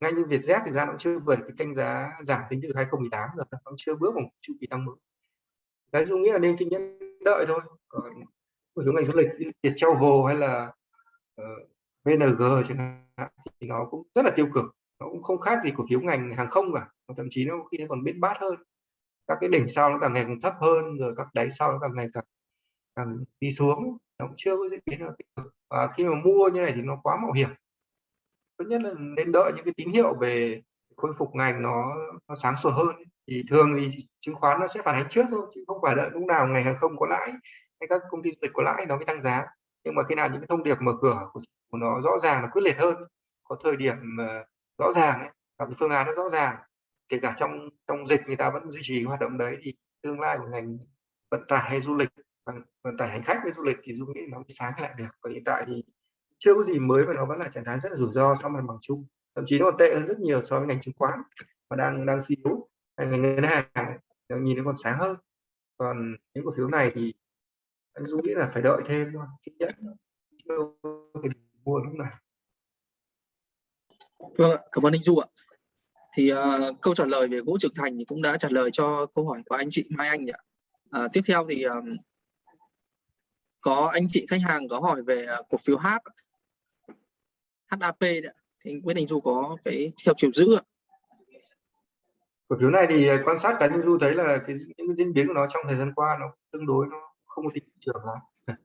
Ngay như Vietjet thì ra nó chưa vượt cái kênh giá giảm tính từ 2018 rồi nó chưa bước vào chu kỳ tăng mới. Cái dung nghĩa là nên kinh nhẫn đợi thôi. Còn cổ phiếu ngành du lịch việt travel hay là ờ, uh, VNG chẳng hạn thì nó cũng rất là tiêu cực. Nó cũng không khác gì cổ phiếu ngành hàng không cả. Thậm chí nó khi nó còn biết bát hơn. Các cái đỉnh sau nó càng ngày càng thấp hơn rồi các đáy sau nó càng ngày càng càng đi xuống nó cũng chưa có diễn biến tích cực. Và khi mà mua như này thì nó quá mạo hiểm. Tốt nhất là nên đợi những cái tín hiệu về khôi phục ngành nó, nó sáng sủa hơn. Thì thường thì chứng khoán nó sẽ phản ánh trước thôi chứ không phải đợi lúc nào ngành hàng không có lãi hay các công ty du lịch có lãi nó mới tăng giá. Nhưng mà khi nào những cái thông điệp mở cửa của, của nó rõ ràng là quyết liệt hơn có thời điểm ờ, rõ ràng ấy, và cái phương án nó rõ ràng kể cả trong trong dịch người ta vẫn duy trì hoạt động đấy thì tương lai của ngành vận tải hay du lịch Vâng, vận tải hành khách với du lịch thì dung nghĩ nó sáng lại được. Còn hiện tại thì chưa có gì mới và nó vẫn là trạng thái rất là rủi ro sau mặt bằng chung. Thậm chí nó còn tệ hơn rất nhiều so với ngành chứng khoán và đang đang suy yếu. Ngành ngân hàng đang nhìn nó còn sáng hơn. Còn những cổ phiếu này thì anh dung nghĩ là phải đợi thêm thôi nhất chưa thể mua lúc này vâng ạ cảm ơn anh du ạ. Thì uh, câu trả lời về gỗ trưởng thành thì cũng đã trả lời cho câu hỏi của anh chị Mai Anh ạ. uh, tiếp theo thì uh, có anh chị khách hàng có hỏi về à, cổ phiếu H HAP đấy. thì biết anh Du có cái theo chiều giữ. Cổ phiếu này thì à, quan sát cá nhân Du thấy là cái những diễn biến của nó trong thời gian qua nó tương đối nó không có thị trường lắm.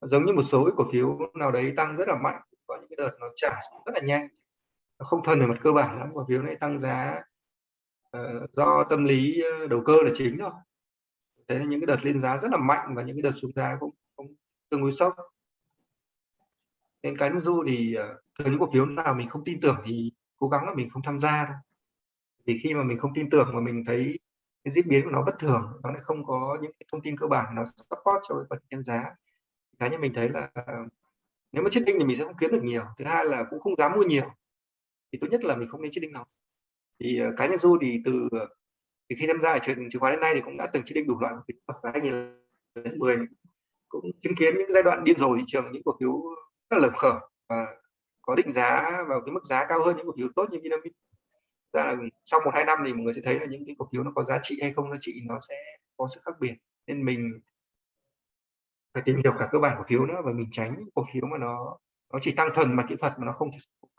Giống như một số cái cổ phiếu nào đấy tăng rất là mạnh, có những cái đợt nó trả rất là nhanh không thuần về mặt cơ bản lắm cổ phiếu này tăng giá uh, do tâm lý ờ, đầu cơ là chính thôi thế những cái đợt lên giá rất là mạnh và những cái đợt xuống giá cũng tương đối sốc. Nên cái du thì ờ, thường những cổ phiếu nào mình không tin tưởng thì cố gắng là mình không tham gia thôi. Vì khi mà mình không tin tưởng mà mình thấy cái diễn biến của nó bất thường, nó lại không có những cái thông tin cơ bản, nó support cho cái phần nhân giá cá nhân mình thấy là ờ, nếu mà chết đinh thì mình sẽ không kiếm được nhiều. Thứ hai là cũng không dám mua nhiều, thì tốt nhất là mình không nên chết đinh nào thì ờ, cá nhân du thì từ từ khi tham gia ở trường chứng khoán đến nay thì cũng đã từng chết định đủ loại cổ phiếu và 2010 cũng chứng kiến những giai đoạn điên rồ thị trường, những cổ phiếu rất là lập và có định giá vào cái mức giá cao hơn những cổ phiếu tốt như Vinamilk. Ra là sau một, hai năm thì mọi người sẽ thấy là những cái cổ phiếu nó có giá trị hay không, giá trị nó sẽ có sự khác biệt. Nên mình phải tìm hiểu cả cơ bản cổ phiếu nữa và mình tránh những cổ phiếu mà nó nó chỉ tăng thuần mặt kỹ thuật mà nó không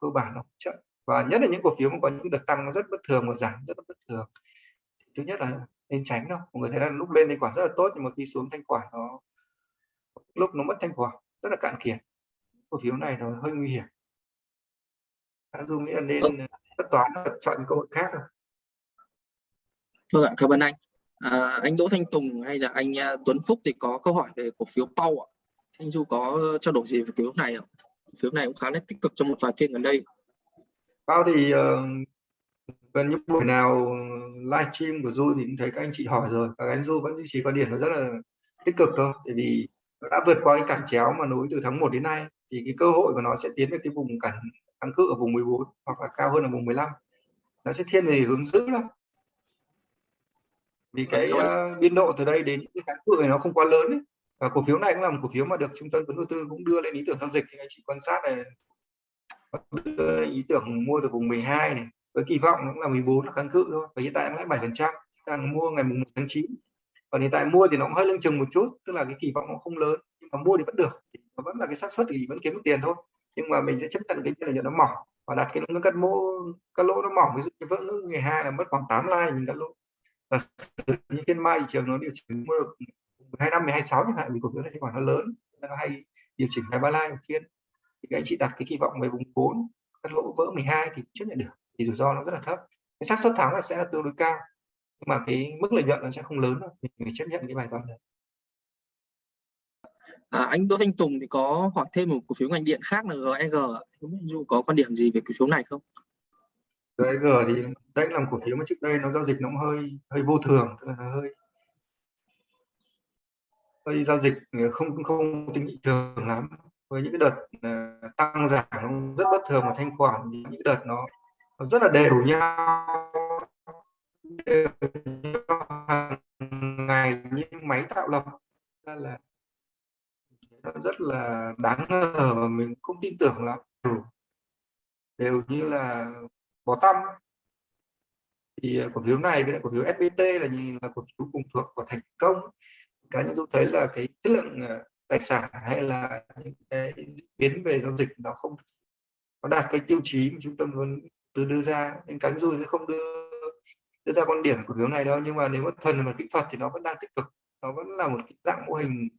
cơ bản, nó chậm và nhất là những cổ phiếu mà có những đợt tăng nó rất bất thường và giảm rất bất thường. Thứ nhất là nên tránh đâu. Mọi người thấy là lúc lên thanh khoản rất là tốt nhưng mà khi xuống thanh khoản nó lúc nó mất thanh khoản rất là cạn kiệt. Cổ phiếu này nó hơi nguy hiểm. Anh dung nghĩ là nên vâng. tất toán chọn cơ hội khác rồi vâng ạ cảm ơn anh. À, anh Đỗ Thanh Tùng hay là anh à, Tuấn Phúc thì có câu hỏi về cổ phiếu Pau ạ. Anh Du có trao đổi gì về cổ phiếu này ạ? Cổ phiếu này cũng khá là tích cực trong một vài phiên gần đây. Bao thì uh, gần như buổi nào livestream của Du thì cũng thấy các anh chị hỏi rồi. Và anh Du vẫn duy trì quan điểm nó rất là tích cực thôi. Bởi vì đã vượt qua cái cản chéo mà nối từ tháng 1 đến nay thì cái cơ hội của nó sẽ tiến về cái vùng cản kháng cự ở vùng 14 hoặc là cao hơn ở vùng 15 nó sẽ thiên về hướng giữ đó. Vì cái uh, biên độ từ đây đến cái kháng cự này nó không quá lớn ấy. và cổ phiếu này cũng là một cổ phiếu mà được trung tâm vốn đầu tư cũng đưa lên ý tưởng giao dịch. Thì anh chị quan sát này đưa ý tưởng mua từ vùng 12 này với kỳ vọng cũng là 14 là kháng cự thôi. Và hiện tại nó lại 7 phần trăm. Đang mua ngày 1 tháng 9 còn hiện tại mua thì nó cũng hơi lưng chừng một chút, tức là cái kỳ vọng nó không lớn, nhưng mà mua thì vẫn được. Nó vẫn là cái xác suất thì vẫn kiếm được tiền thôi. Nhưng mà mình sẽ chấp nhận cái lợi nhuận nó mỏng và đặt cái ngưỡng cắt mô cắt lỗ nó mỏng. Ví dụ như vỡ ngưỡng 12 là mất khoảng 8 like mình cắt lỗ. Và như phiên mai thị trường nó điều chỉnh mua được 25 26 chẳng hạn vì cổ phiếu này thanh khoảng nó lớn. Nó hay điều chỉnh 23 like một phiên. Thì các anh chị đặt cái kỳ vọng về vùng 4 cắt lỗ vỡ 12 thì chấp nhận được. Thì rủi ro nó rất là thấp. Cái xác suất thắng là sẽ là tương đối cao nhưng mà cái mức lợi nhuận nó sẽ không lớn đâu mình phải chấp nhận cái bài toán đấy. À, anh Đỗ Thanh Tùng thì có hỏi thêm một cổ phiếu ngành điện khác là GEG, không dù có quan điểm gì về cổ phiếu này không? GEG thì đây là một cổ phiếu mà trước đây nó giao dịch nó cũng hơi hơi vô thường, tức là nó hơi hơi giao dịch không không tính thị trường lắm. Với những cái đợt uh, tăng giảm nó rất bất thường và thanh khoản những cái đợt nó, nó rất là đều nhau đều hàng ngày như máy tạo lập. Là nó rất là đáng ngờ và mình không tin tưởng lắm. Ừ. Đều như là bó tâm thì à, cổ phiếu này với lại cổ phiếu SBT là nhìn là cổ phiếu cùng thuộc của thành công. Cá nhân tôi thấy là cái chất lượng à, tài sản hay là những cái biến về giao dịch nó không, nó đạt cái tiêu chí mà trung tâm vẫn từ đưa ra. Nên cá nhân tôi sẽ không đưa đưa ra quan điểm của phiếu này đâu nhưng mà nếu mà thần mà kỹ thuật thì nó vẫn đang tích cực. Nó vẫn là một cái dạng mô hình.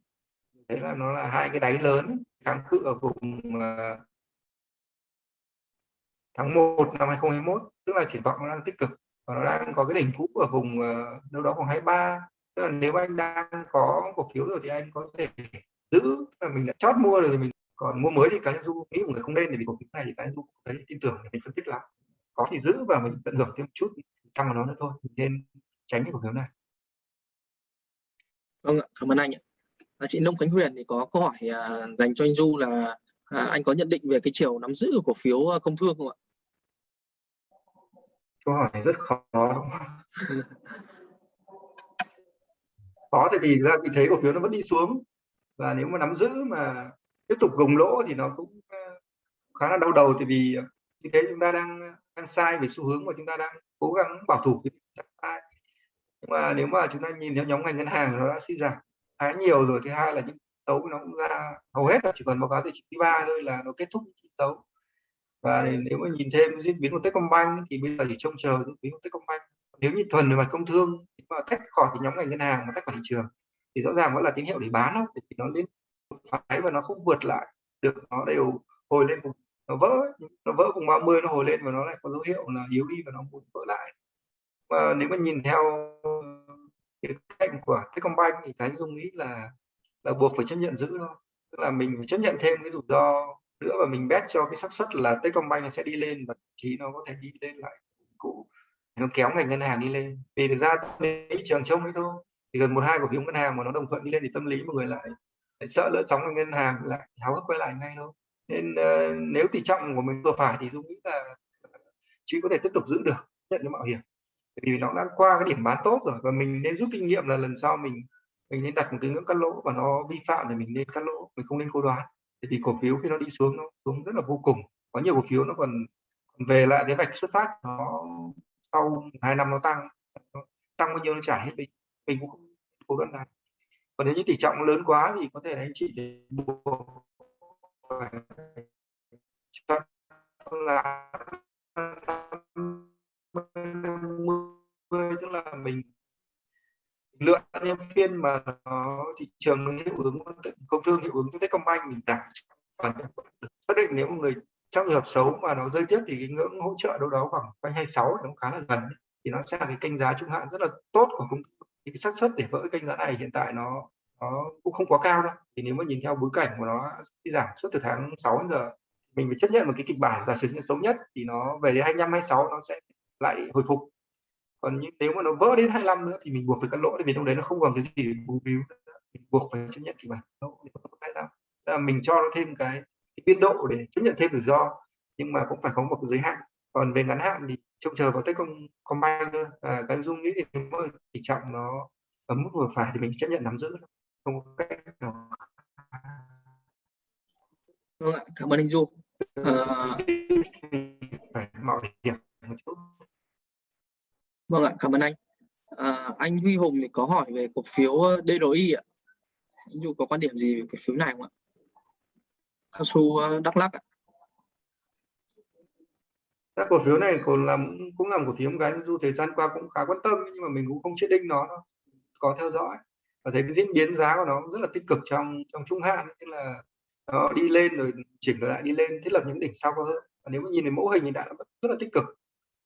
Đấy là nó là hai cái đáy lớn kháng cự ở vùng uh, tháng 1 năm 2021 tức là triển vọng nó đang tích cực. Và nó đang có cái đỉnh cũ ở vùng uh, đâu đó khoảng 23 tức là nếu anh đang có cổ phiếu rồi thì anh có thể giữ là mình đã chót mua rồi thì mình còn mua mới thì cá nhân du nghĩ một người không nên vì cổ phiếu này thì cá nhân du thấy tin tưởng mình phân tích là có thì giữ và mình tận hưởng thêm một chút tăng vào nó nữa thôi nên tránh cái cổ phiếu này. Vâng ạ cảm ơn anh ạ. À, chị Nông Khánh Huyền thì có câu hỏi à, dành cho anh Du là à, anh có nhận định về cái chiều nắm giữ của cổ phiếu à, công thương không ạ? Câu hỏi này rất khó. Khó thì vì ra vì thấy cổ phiếu nó vẫn đi xuống và nếu mà nắm giữ mà tiếp tục gồng lỗ thì nó cũng khá là đau đầu thì vì như thế chúng ta đang đang sai về xu hướng mà chúng ta đang cố gắng bảo thủ nhưng mà nếu mà chúng ta nhìn theo nhóm ngành ngân hàng nó đã suy giảm khá nhiều rồi. Thứ hai là những xấu nó cũng ra hầu hết là chỉ còn báo cáo tài chính ba thôi là nó kết thúc những xấu và nếu mà nhìn thêm diễn biến của Techcombank thì bây giờ chỉ trông chờ diễn biến của Techcombank. Nếu như thuần về mặt công thương mà tách khỏi cái nhóm ngành ngân hàng mà tách khỏi thị trường thì rõ ràng vẫn là tín hiệu để bán không thì nó lên phái và nó không vượt lại được nó đều hồi lên vùng nó vỡ nó vỡ vùng 30 nó hồi lên và nó lại có dấu hiệu là yếu đi và nó muốn vỡ mà nếu mà nhìn theo cái cạnh của Techcombank thì cái dung nghĩ là là buộc phải chấp nhận giữ thôi. Tức là mình phải chấp nhận thêm cái rủi ro nữa và mình bet cho cái xác suất là Techcombank nó sẽ đi lên và chí nó có thể đi lên lại cũ. Nó kéo ngành ngân hàng đi lên. Vì thực ra thị trường trông ấy thôi. Thì gần một hai cổ phiếu ngân hàng mà nó đồng thuận đi lên thì tâm lý mọi người lại, lại sợ lỡ sóng ngành ngân hàng lại háo hức quay lại ngay thôi. Nên uh, nếu tỷ trọng của mình vừa phải thì dung nghĩ là chỉ có thể tiếp tục giữ được nhận cái mạo hiểm vì nó đã qua cái điểm bán tốt rồi và mình nên rút kinh nghiệm là lần sau mình mình nên đặt một cái ngưỡng cắt lỗ và nó vi phạm thì mình nên cắt lỗ, mình không nên cố đoán. Thì cổ phiếu khi nó đi xuống, nó xuống rất là vô cùng. Có nhiều cổ phiếu nó còn về lại cái vạch xuất phát, nó sau hai năm nó tăng nó tăng bao nhiêu nó trả hết, mình mình cũng không cố đoán này còn nếu như tỷ trọng lớn quá thì có thể là anh chị buộc là tức là mình lựa những phiên mà nó thị trường hiệu ứng, công thương hiệu ứng Techcombank, mình giảm và xác định nếu người trong trường hợp xấu mà nó rơi tiếp thì cái ngưỡng hỗ trợ đâu đó khoảng quanh 26 nó khá là gần thì nó sẽ là cái kênh giá trung hạn rất là tốt của công thì cái xác suất để vỡ kênh giá này hiện tại nó nó cũng không quá cao đâu. Thì nếu mà nhìn theo bối cảnh của nó đi giảm suốt từ tháng 6 đến giờ, mình phải chấp nhận một cái kịch bản giả sử như xấu nhất thì nó về đến 25 26 nó sẽ lại hồi phục. Còn như nếu mà nó vỡ đến 25 nữa thì mình buộc phải cắt lỗ thì vì lúc đấy nó không còn cái gì để bù víu mình buộc phải chấp nhận kịch bản là mình cho nó thêm cái, cái biên độ để chấp nhận thêm rủi ro nhưng mà cũng phải có một cái giới hạn. Còn về ngắn hạn thì trông chờ vào công combine thôi. Và cái dung nghĩ thì tỷ trọng nó ở mức vừa phải thì mình chấp nhận nắm giữ. Không có cách nào vâng ạ cảm ơn anh du. À... phải mạo hiểm vâng ạ cảm ơn anh. À, anh Huy Hùng thì có hỏi về cổ phiếu ờ, DRI ạ. Anh Dù có quan điểm gì về cổ phiếu này không ạ? Cao su ờ, Đắk Lắk ạ. Các cổ phiếu này còn làm cũng là một cổ phiếu một cái dù thời gian qua cũng khá quan tâm nhưng mà mình cũng không chết đinh nó có theo dõi. Và thấy cái diễn biến giá của nó rất là tích cực trong trong trung hạn tức là nó đi lên rồi chỉnh lại đi lên thiết lập những đỉnh sau hơn và nếu mà nhìn về mẫu hình thì đã rất là tích cực.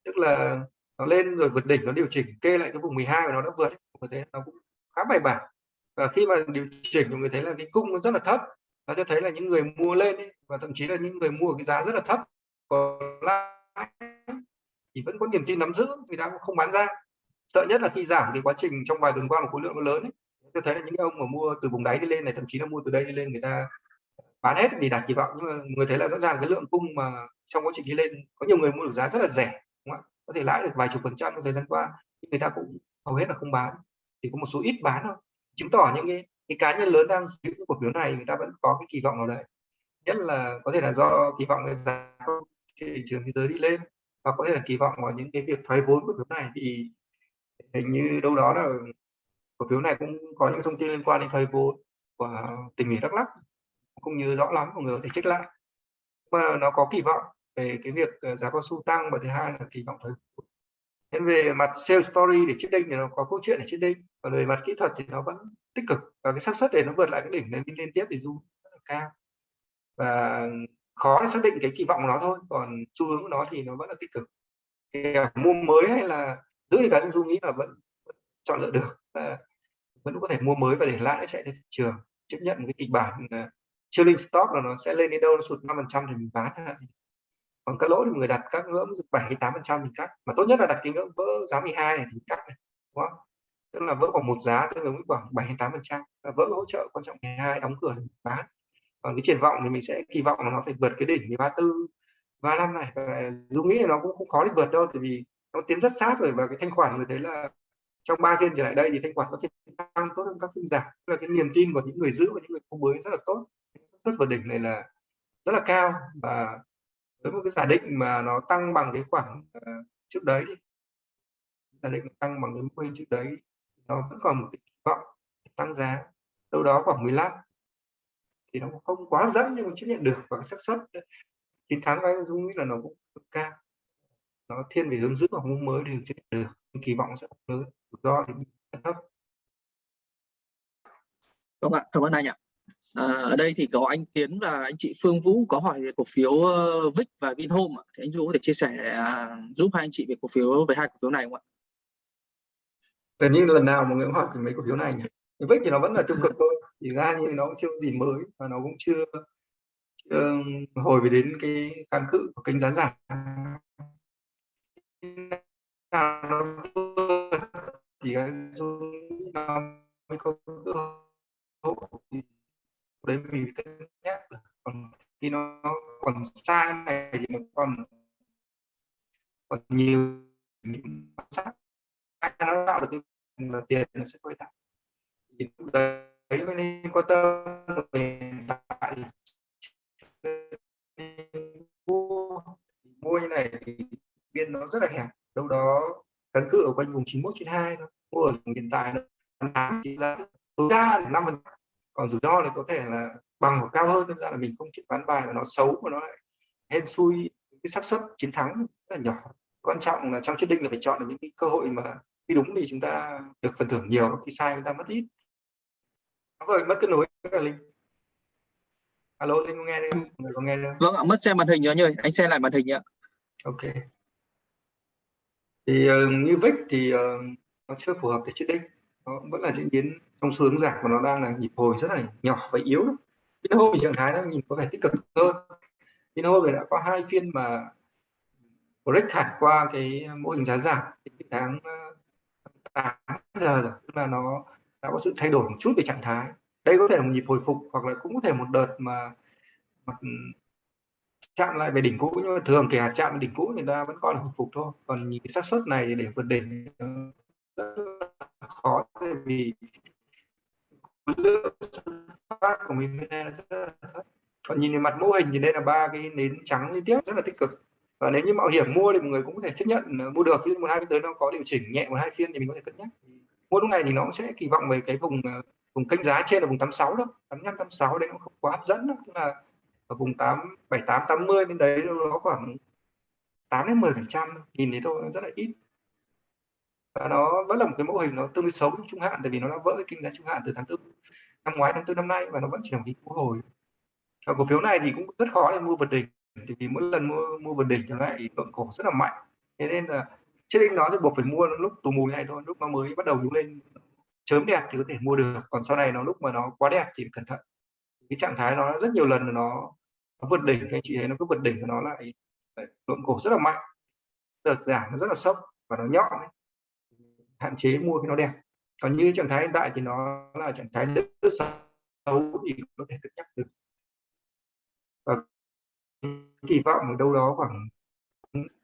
Tức là nó lên rồi vượt đỉnh nó điều chỉnh kê lại cái vùng 12 và nó đã vượt như thấy nó cũng khá bài bản. Và khi mà điều chỉnh thì người thấy là cái cung nó rất là thấp. Nó cho thấy là những người mua lên ấy, và thậm chí là những người mua cái giá rất là thấp. Còn lại thì vẫn có niềm tin nắm giữ người ta cũng không bán ra. Sợ nhất là khi giảm cái quá trình trong vài tuần qua một khối lượng nó lớn ấy. Tôi thấy là những ông mà mua từ vùng đáy đi lên này thậm chí là mua từ đây đi lên người ta bán hết thì đạt kỳ vọng. Nhưng mà người thấy là rõ ràng cái lượng cung mà trong quá trình đi lên có nhiều người mua được giá rất là rẻ đúng không? ạ? Có thể lãi được vài chục phần trăm trong thời gian qua nhưng người ta cũng hầu hết là không bán chỉ có một số ít bán thôi. Chứng tỏ những cái, cái cá nhân lớn đang giữ cổ phiếu này người ta vẫn có cái kỳ vọng nào đấy. Nhất là có thể là do kỳ vọng cái giá thị trường thế giới đi lên và có thể là kỳ vọng vào những cái việc thoái vốn của phiếu này. Thì hình như đâu đó là cổ phiếu này cũng có những thông tin liên quan đến thoái vốn của tỉnh ủy Đắk lắc không như rõ lắm mọi người có thể check lại. Mà nó có kỳ vọng về cái việc ờ, giá cao su tăng và thứ hai là kỳ vọng thôi Nên về mặt sales story để chết đinh thì nó có câu chuyện để chết đinh còn về mặt kỹ thuật thì nó vẫn tích cực và cái xác suất để nó vượt lại cái đỉnh lên liên tiếp thì du cao. Và khó để xác định cái kỳ vọng của nó thôi, còn xu hướng của nó thì nó vẫn là tích cực. Thì mua mới hay là giữ thì cá nhân du nghĩ là vẫn chọn lựa được, và vẫn có thể mua mới và để lãi chạy lên thị trường. Chấp nhận cái kịch bản ờ, chilling stock là nó sẽ lên đến đâu, nó sụt 5 phần trăm thì mình bán còn các lỗ thì người đặt các ngưỡng bảy tám phần trăm mình cắt. Mà tốt nhất là đặt cái ngưỡng vỡ giá 12 này thì cắt này, đúng không? Tức là vỡ khoảng một giá tương ứng với khoảng 7 tám phần trăm. Vỡ hỗ trợ quan trọng 12 đóng cửa bán. Còn cái triển vọng thì mình sẽ kỳ vọng là nó phải vượt cái đỉnh 34 35 này. Và Dung nghĩ là nó cũng không khó để vượt đâu, tại vì nó tiến rất sát rồi. Và cái thanh khoản người thấy là trong ba phiên trở lại đây thì thanh khoản có thể tăng tốt hơn các phiên giảm. Là cái niềm tin của những người giữ và những người mua mới rất là tốt. Xuất vượt đỉnh này là rất là cao. Và với một cái giả định mà nó tăng bằng cái khoảng uh, trước đấy giả định tăng bằng cái mô hình trước đấy nó vẫn còn một cái kỳ vọng tăng giá đâu đó khoảng 15 thì nó không quá dẫn nhưng mà chấp nhận được và xác suất chiến thắng cái dung nghĩ là nó cũng cao. Nó thiên về hướng giữ và hướng mới thì chấp nhận được kỳ vọng sẽ lớn. Do thì thấp. Vâng ạ, cảm ơn anh ạ. À, ở đây thì có anh Tiến và anh chị Phương Vũ có hỏi về cổ phiếu uh, và Vinhome ạ. Thì anh Vũ có thể chia sẻ uh, giúp hai anh chị về cổ phiếu về hai cổ phiếu này không ạ? Gần như lần nào mà người hỏi về mấy cổ phiếu này nhỉ? VIX thì nó vẫn là tiêu cực thôi thì ra như nó cũng chưa gì mới và nó cũng chưa, chưa hồi về đến cái kháng cự của kênh giá giảm thì cái nó mới có cơ hội đấy, mình cân nhắc còn khi nó còn xa này thì nó còn còn nhiều những sát nó tạo được cái tiền nó sẽ quay lại. Thì lúc đấy mới nên quan tâm về tại mua. Mua như này thì biên nó rất là hẹp. Đâu đó kháng cự ở quanh vùng 91 trên 2 mua ở hiện tại nó làm chỉ là tối đa là 5 phần còn rủi ro thì có thể là bằng hoặc cao hơn nên ra là mình không chịu bán bài mà nó xấu mà nó lại hên xui cái xác suất chiến thắng rất là nhỏ. Quan trọng là trong quyết định là phải chọn được những cái cơ hội mà khi đúng thì chúng ta được phần thưởng nhiều khi sai chúng ta mất ít. Rồi mất kết nối với linh. Alo linh có nghe đây người có nghe đâu vâng ạ mất xem màn hình nhớ nhơi anh xem lại màn hình ạ ok. Thì uh, như vic thì uh, nó chưa phù hợp để chết đinh nó vẫn là diễn biến trong xu hướng giảm và nó đang là nhịp hồi rất là nhỏ và yếu cái hôm thì trạng thái nó nhìn có vẻ tích cực hơn. Vinhome thì đã có hai phiên mà break hẳn qua cái mô hình giá giảm cái tháng ờ, 8 giờ rồi tức là nó đã có sự thay đổi một chút về trạng thái. Đây có thể là một nhịp hồi phục hoặc là cũng có thể một đợt mà, mà ừ, chạm lại về đỉnh cũ nhưng mà thường kể cả chạm về đỉnh cũ người ta vẫn còn là hồi phục thôi. Còn những cái xác suất này để vượt đỉnh rất là khó vì lượng phát của mình bên rất là thấp còn nhìn mặt mô hình thì đây là ba cái nến trắng liên tiếp rất là tích cực. Và nếu như mạo hiểm mua thì mọi người cũng có thể chấp nhận ờ, mua được. Ví một hai tới nó có điều chỉnh nhẹ, một hai phiên thì mình có thể cân nhắc. Mua lúc này thì nó cũng sẽ kỳ vọng về cái vùng ờ, vùng kênh giá trên là vùng 86 đó 85 86 đấy nó không quá hấp dẫn đó tức là ở vùng 8 78 80 bên đấy nó khoảng 8 đến 10 phần trăm nhìn thấy thôi rất là ít và nó vẫn là một cái mô hình nó tương đối xấu trung hạn tại vì nó đã vỡ cái kinh giá trung hạn từ tháng tư năm ngoái tháng tư năm nay và nó vẫn chỉ là một cái cú hồi. Và cổ phiếu này thì cũng rất khó để mua vượt đỉnh thì vì mỗi lần mua mua vượt đỉnh thì lại lượng cổ rất là mạnh. Thế nên là trên đỉnh nó thì buộc phải mua lúc tù mù này thôi lúc nó mới bắt đầu đứng lên chớm đẹp thì có thể mua được. Còn sau này nó lúc mà nó quá đẹp thì cẩn thận. Cái trạng thái nó rất nhiều lần nó, nó vượt đỉnh cái anh chị thấy nó cứ vượt đỉnh của nó lại lượng cổ rất là mạnh. Đợt giảm nó rất là sốc và nó nhọn ấy hạn chế mua cái nó đẹp. Còn như trạng thái hiện tại thì nó là trạng thái rất xấu thì có thể cân nhắc được. Và kỳ vọng ở đâu đó khoảng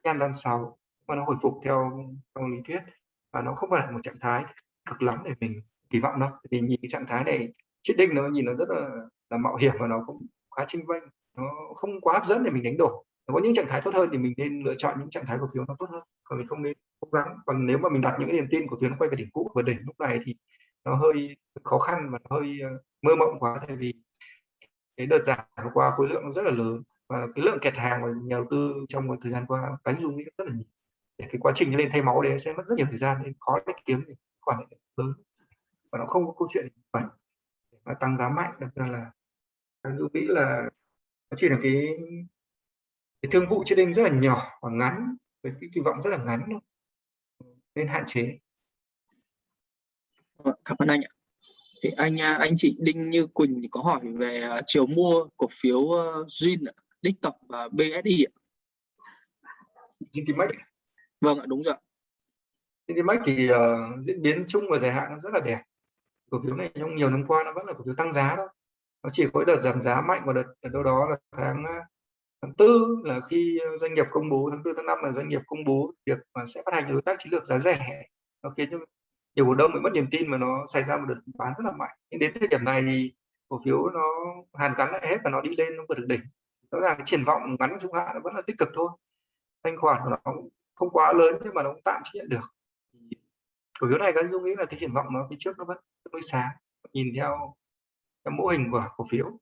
năm năm sau mà nó hồi phục theo trong lý thuyết và nó không phải là một trạng thái cực lắm để mình kỳ vọng đâu. Vì nhìn cái trạng thái này chiết đinh nó nhìn nó rất là là mạo hiểm và nó cũng khá chênh vênh. Nó không quá hấp dẫn để mình đánh đổi có những trạng thái tốt hơn thì mình nên lựa chọn những trạng thái cổ phiếu nó tốt hơn. Còn mình không nên cố gắng. Còn nếu mà mình đặt những cái niềm tin cổ phiếu nó quay về đỉnh cũ và đỉnh lúc này thì nó hơi khó khăn và nó hơi ờ, mơ mộng quá. Tại vì cái đợt giảm vừa qua khối lượng nó rất là lớn và cái lượng kẹt hàng của nhà đầu tư trong một thời gian qua cánh dung rất là nhiều. Để cái quá trình lên thay máu đấy sẽ mất rất nhiều thời gian nên khó để kiếm được khoản lớn. Và nó không có câu chuyện vậy tăng giá mạnh đặc biệt là cánh dung nghĩ là nó chỉ là cái cái thương vụ trading rất là nhỏ và ngắn với cái kỳ vọng rất là ngắn thôi nên hạn chế vâng, cảm ơn anh ạ thì anh à, anh chị Đinh Như Quỳnh thì có hỏi về à, chiều mua cổ phiếu Duyên, Đích Tập và BSI ạ. Zintimax. Vâng ạ, đúng rồi. Zintimax thì uh, diễn biến chung và dài hạn nó rất là đẹp. Cổ phiếu này trong nhiều năm qua nó vẫn là cổ phiếu tăng giá đó. Nó chỉ có đợt giảm giá mạnh và đợt ở đâu đó là tháng tháng tư là khi ờ, doanh nghiệp công bố, tháng tư, tháng năm là doanh nghiệp công bố việc mà sẽ phát hành đối tác chiến lược giá rẻ. Nó khiến cho nhiều cổ đông bị mất niềm tin mà nó xảy ra một đợt bán rất là mạnh. Nhưng đến thời điểm này thì cổ phiếu nó hàn gắn lại hết và nó đi lên, nó vượt được đỉnh. Rõ ràng cái triển vọng ngắn trung hạn nó vẫn là tích cực thôi. Thanh khoản của nó không quá lớn nhưng mà nó cũng tạm chấp nhận được. Cổ phiếu này các dung nghĩ là cái triển vọng nó phía trước nó vẫn tương đối sáng. Nhìn theo cái mô hình của cổ phiếu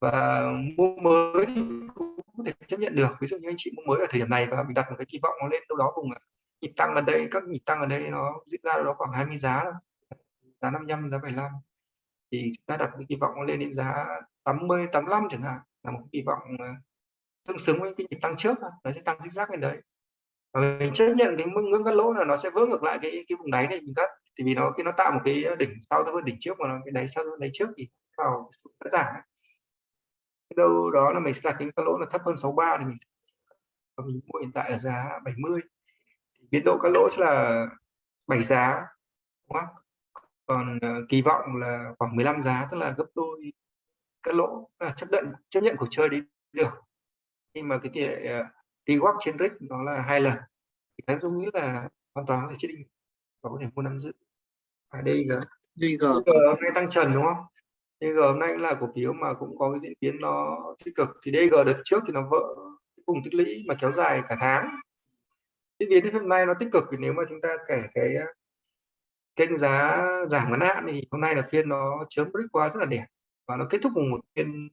và mua mới thì cũng có thể chấp nhận được. Ví dụ như anh chị mua mới ở thời điểm này và mình đặt một cái kỳ vọng nó lên đâu đó vùng à, nhịp tăng ở đây, các nhịp tăng ở đây nó diễn ra đó khoảng 20 giá giá 55 giá 75 thì chúng ta đặt cái kỳ vọng nó lên đến giá 80 85 chẳng hạn, là một kỳ vọng à, tương xứng với cái nhịp tăng trước nó sẽ tăng rích rác lên đấy. Và mình chấp nhận cái mức ngưỡng cắt lỗ là nó sẽ vỡ ngược lại cái cái vùng đáy này mình cắt. Thì vì nó, khi nó tạo một cái đỉnh sau thấp hơn đỉnh trước mà nó, cái đáy sau hơn đáy trước thì vào đã giảm đâu đó là mình sẽ đặt cái cắt lỗ là thấp hơn 63 thì mình và mình mua hiện tại ở giá 70 biên độ cắt lỗ sẽ là 7 giá đúng không? còn uh, kỳ vọng là khoảng 15 giá tức là gấp đôi cắt lỗ. Là chấp nhận chấp nhận cuộc chơi đi được. Nhưng mà cái tỷ lệ uh, đi walk trên risk nó là hai lần. Thì cái tôi nghĩ là hoàn toàn có thể chết định và có thể mua nắm giữ. À đây là DG hôm nay tăng trần đúng không DG hôm nay là cổ phiếu mà cũng có cái diễn biến nó tích cực. Thì DG đợt trước thì nó vỡ vùng tích lũy mà kéo dài cả tháng. Diễn biến đến hôm nay nó tích cực thì nếu mà chúng ta kể cái ờ, kênh giá giảm ngắn hạn thì hôm nay là phiên nó chớm break qua rất là đẹp và nó kết thúc cùng một phiên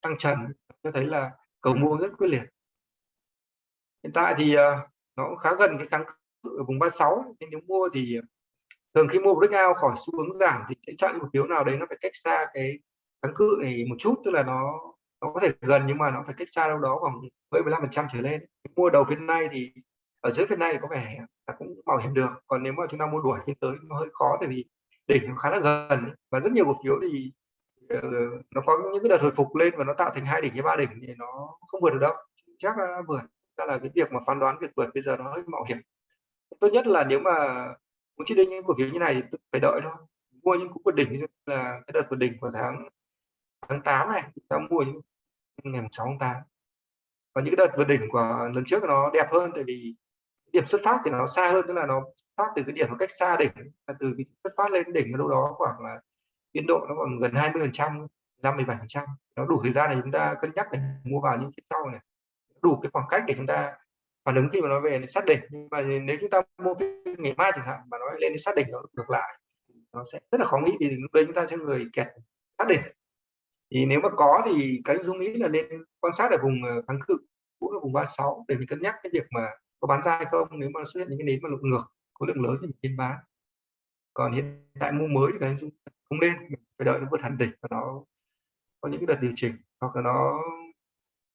tăng trần. Cho thấy là cầu mua rất quyết liệt. Hiện tại thì ờ, nó cũng khá gần cái kháng cự ở vùng 36 nên nếu mua thì thường khi mua breakout khỏi xu hướng giảm thì sẽ chọn một phiếu nào đấy nó phải cách xa cái kháng cự này một chút, tức là nó nó có thể gần nhưng mà nó phải cách xa đâu đó khoảng 10 15 phần trăm trở lên. Mua đầu phiên nay thì, ở dưới phiên nay có vẻ là cũng bảo hiểm được, còn nếu mà chúng ta mua đuổi phiên tới nó hơi khó tại vì đỉnh nó khá là gần và rất nhiều cổ phiếu thì ờ, nó có những cái đợt hồi phục lên và nó tạo thành hai đỉnh hay ba đỉnh thì nó không vượt được đâu. Chắc là vượt ra là cái việc mà phán đoán việc vượt bây giờ nó hơi mạo hiểm. Tốt nhất là nếu mà muốn chỉ định những cổ phiếu như này thì phải đợi thôi. Mua những cú vượt đỉnh như là cái đợt vượt đỉnh của tháng tháng 8 này ta mua những ngày 6 tháng 8 và những đợt vượt đỉnh của lần trước nó đẹp hơn tại vì điểm xuất phát thì nó xa hơn, tức là nó phát từ cái điểm một cách xa đỉnh, là từ cái xuất phát lên đỉnh ở đâu đó khoảng là biên độ nó còn gần 20 phần trăm, năm 17 phần trăm. Nó đủ thời gian để chúng ta cân nhắc để mua vào những phía sau này. Đủ cái khoảng cách để chúng ta phản ứng khi mà nó về sát đỉnh, nhưng mà nếu chúng ta mua phiên ngày mai chẳng hạn mà nó lên đến sát đỉnh nó ngược lại, nó sẽ rất là khó nghĩ vì lúc đấy chúng ta sẽ người kẹt sát đỉnh. Thì nếu mà có thì cái dung nghĩ là nên quan sát ở vùng ờ, kháng cự cũng là vùng 36 để mình cân nhắc cái việc mà có bán ra hay không. Nếu mà xuất hiện những cái nến mà lượng ngược, khối lượng lớn thì mình nên bán. Còn hiện tại mua mới thì cái dung không nên phải đợi nó vượt hẳn đỉnh và nó có những cái đợt điều chỉnh hoặc là nó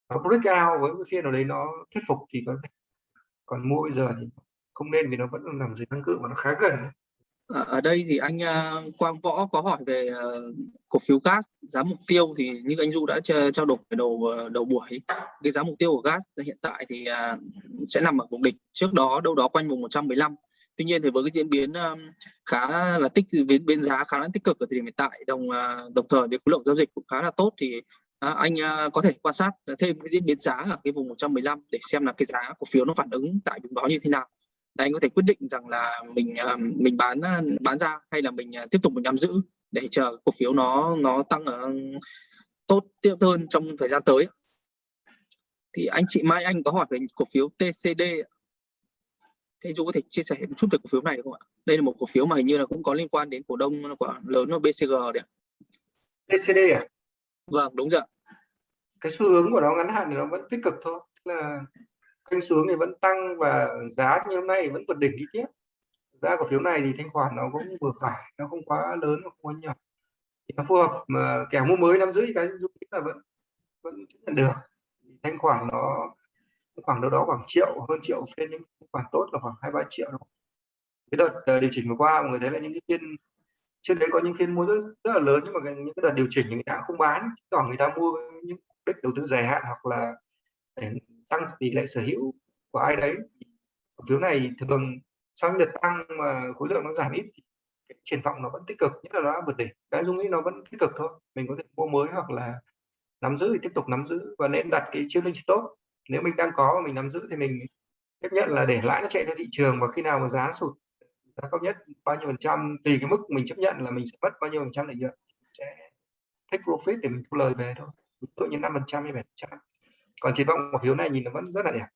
nó break out với cái phiên nào đấy nó thuyết phục thì có thể còn mua bây giờ thì không nên vì nó vẫn nằm dưới kháng cự và nó khá gần ờ, ở đây thì anh ờ, Quang Võ có hỏi về ờ, cổ phiếu gas giá mục tiêu thì như anh Du đã trao đổi đầu đầu buổi cái giá mục tiêu của gas hiện tại thì sẽ nằm ở vùng đỉnh. Trước đó đâu đó quanh vùng 115 tuy nhiên thì với cái diễn biến khá là tích biến, biến giá khá là tích cực ở thời điểm hiện tại đồng đồng thời với khối lượng giao dịch cũng khá là tốt thì uh, anh uh, có thể quan sát thêm cái diễn biến giá ở cái vùng 115 để xem là cái giá cổ phiếu nó phản ứng tại vùng đó như thế nào. Để anh có thể quyết định rằng là mình à, mình bán à, bán ra hay là mình à, tiếp tục mình nắm giữ để chờ cổ phiếu nó nó tăng ở tốt tiếp hơn trong thời gian tới. Thì anh chị Mai Anh có hỏi về cổ phiếu TCD thế chú có thể chia sẻ một chút về cổ phiếu này không ạ? Đây là một cổ phiếu mà hình như là cũng có liên quan đến cổ đông của lớn của BCG đấy TCD à? Vâng đúng rồi cái xu hướng của nó ngắn hạn thì nó vẫn tích cực thôi. Tức là kênh xuống thì vẫn tăng và giá như hôm nay vẫn vượt đỉnh đi tiếp. Giá cổ phiếu này thì thanh khoản nó cũng vừa phải nó không quá lớn không quá nhỏ. Thì nó phù hợp mà kẻ mua mới năm rưỡi cái dung là vẫn vẫn chấp nhận được. Thanh khoản nó khoảng đâu đó khoảng triệu hơn triệu trên những khoản tốt là khoảng hai ba triệu đó. cái đợt ờ, điều chỉnh vừa qua mọi người thấy là những cái phiên trên đấy có những phiên mua rất, rất là lớn nhưng mà những cái đợt điều chỉnh người ta không bán. Còn người ta mua những đích đầu tư dài hạn hoặc là để tăng tỷ lệ sở hữu của ai đấy. Cổ phiếu này thường sau đợt tăng mà khối lượng nó giảm ít cái triển vọng nó vẫn tích cực, nhất là nó đã vượt đỉnh. Cái dung nghĩ nó vẫn tích cực thôi. Mình có thể mua mới hoặc là nắm giữ thì tiếp tục nắm giữ và nên đặt cái chiêu linh tốt nếu mình đang có và mình nắm giữ thì mình chấp nhận là để lãi nó chạy theo thị trường và khi nào mà giá sụt, giá cao nhất bao nhiêu phần trăm, tùy cái mức mình chấp nhận là mình sẽ mất bao nhiêu phần trăm lợi nhuận sẽ take profit để mình thu lời về thôi ví dụ như năm phần trăm hay bảy phần trăm. Còn triển vọng cổ phiếu này nhìn nó vẫn rất là đẹp.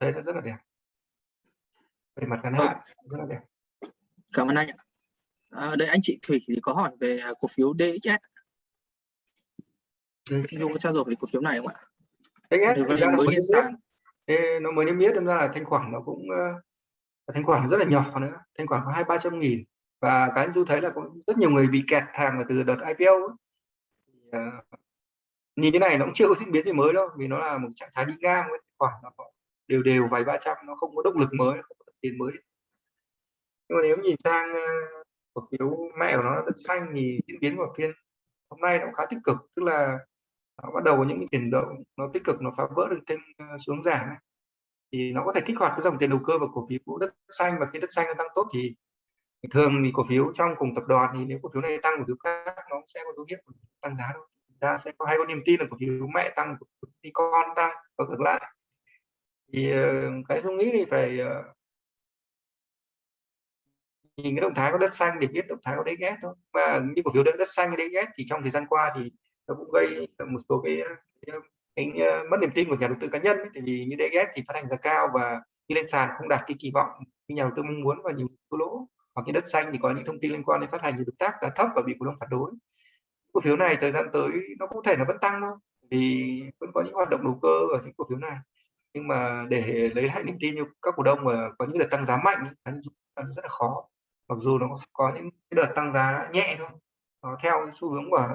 Thấy nó rất là đẹp. Về mặt ngắn hạn rất là đẹp. Cảm ơn anh ạ. À, đây anh chị thủy thì có hỏi về cổ phiếu DXS thì có trao đổi về cổ phiếu này không ạ? DXS thì ra mới niêm sàn. Nó mới niêm yết ra là thanh khoản nó cũng uh, thanh khoản rất là nhỏ nữa. Thanh khoản có hai ba trăm nghìn. Và cái du thấy là có rất nhiều người bị kẹt hàng từ đợt IPO ấy. Uh, nhìn thế này nó cũng chưa có diễn biến gì mới đâu, vì nó là một trạng thái đi ngang với khoảng nó đều đều vài ba trăm, nó không có động lực mới không có tiền mới. Nhưng mà nếu nhìn sang ờ, cổ phiếu mẹ của nó là đất xanh thì diễn biến của phiên hôm nay nó cũng khá tích cực, tức là nó bắt đầu có những tiền động nó tích cực, nó phá vỡ được thêm ờ, xuống giảm thì nó có thể kích hoạt cái dòng tiền đầu cơ vào cổ phiếu đất xanh, và khi đất xanh nó tăng tốt thì thường thì cổ phiếu trong cùng tập đoàn thì nếu cổ phiếu này tăng, cổ phiếu khác nó sẽ có dấu hiệu tăng giá thôi ta sẽ có hai con niềm tin là cổ phiếu mẹ tăng cổ phiếu con tăng và ngược lại. Thì ờ, cái suy nghĩ thì phải ờ, nhìn cái động thái của đất xanh để biết động thái của đấy ghét thôi. Và như cổ phiếu đất xanh hay đấy ghét thì trong thời gian qua thì nó cũng gây một số cái, ờ, cái, cái, mất niềm tin của nhà đầu tư cá nhân ấy. tại vì như đấy ghét thì phát hành giá cao và khi lên sàn không đạt cái kỳ vọng như nhà đầu tư mong muốn và nhiều thua lỗ. Hoặc cái đất xanh thì có những thông tin liên quan đến phát hành nhiều đối tác giá thấp và bị cổ đông phản đối cổ phiếu này thời gian tới nó có thể là vẫn tăng thôi vì vẫn có những hoạt động đầu cơ ở những cổ phiếu này. Nhưng mà để lấy lại niềm tin như các cổ đông mà có những đợt tăng giá mạnh rất là khó. Mặc dù nó có những đợt tăng giá nhẹ thôi nó theo xu hướng của